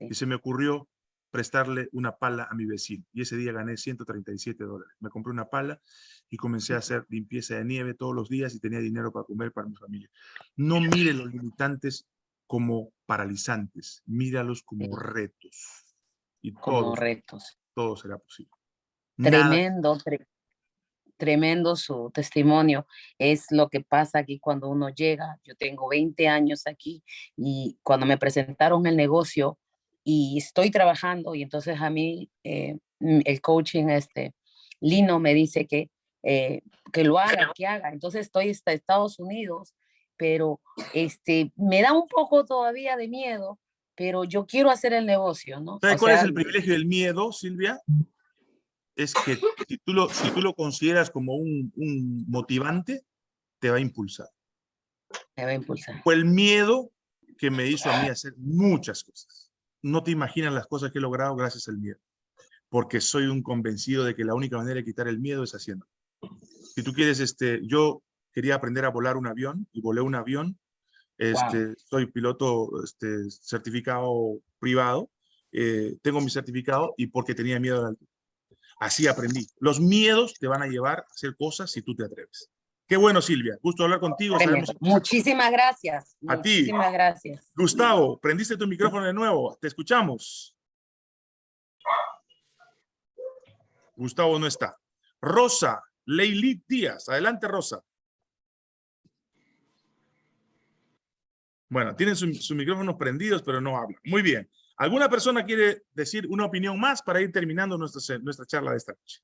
Y se me ocurrió, prestarle una pala a mi vecino. Y ese día gané 137 dólares. Me compré una pala y comencé a hacer limpieza de nieve todos los días y tenía dinero para comer para mi familia. No mire los limitantes como paralizantes, míralos como retos. Y como todo, retos. todo será posible. Tremendo, tre- tremendo su testimonio. Es lo que pasa aquí cuando uno llega. Yo tengo 20 años aquí y cuando me presentaron el negocio y estoy trabajando y entonces a mí eh, mm, el coaching este Lino me dice que eh, que lo haga, que haga. Entonces estoy hasta Estados Unidos, pero este me da un poco todavía de miedo, pero yo quiero hacer el negocio, ¿no? ¿Sabe O cuál es el privilegio del miedo, Silvia? Es que si tú lo, si tú lo consideras como un, un motivante, te va a impulsar. me va a impulsar. Fue el miedo que me hizo a mí hacer muchas cosas. No te imaginas las cosas que he logrado gracias al miedo. Porque soy un convencido de que la única manera de quitar el miedo es haciendo. Si tú quieres, este, yo quería aprender a volar un avión y volé un avión. Este, Soy piloto este, certificado privado. eh, tengo mi certificado y porque tenía miedo a la altura. Así aprendí. Los miedos te van a llevar a hacer cosas si tú te atreves. Qué bueno, Silvia. Gusto hablar contigo. Sabemos- Muchísimas gracias. A ti. Muchísimas gracias. Gustavo, prendiste tu micrófono de nuevo. Te escuchamos. Gustavo no está. Rosa, Leilí Díaz. Adelante, Rosa. Bueno, tienen sus sus micrófonos prendidos, pero no hablan. Muy bien. ¿Alguna persona quiere decir una opinión más para ir terminando nuestra, nuestra charla de esta noche?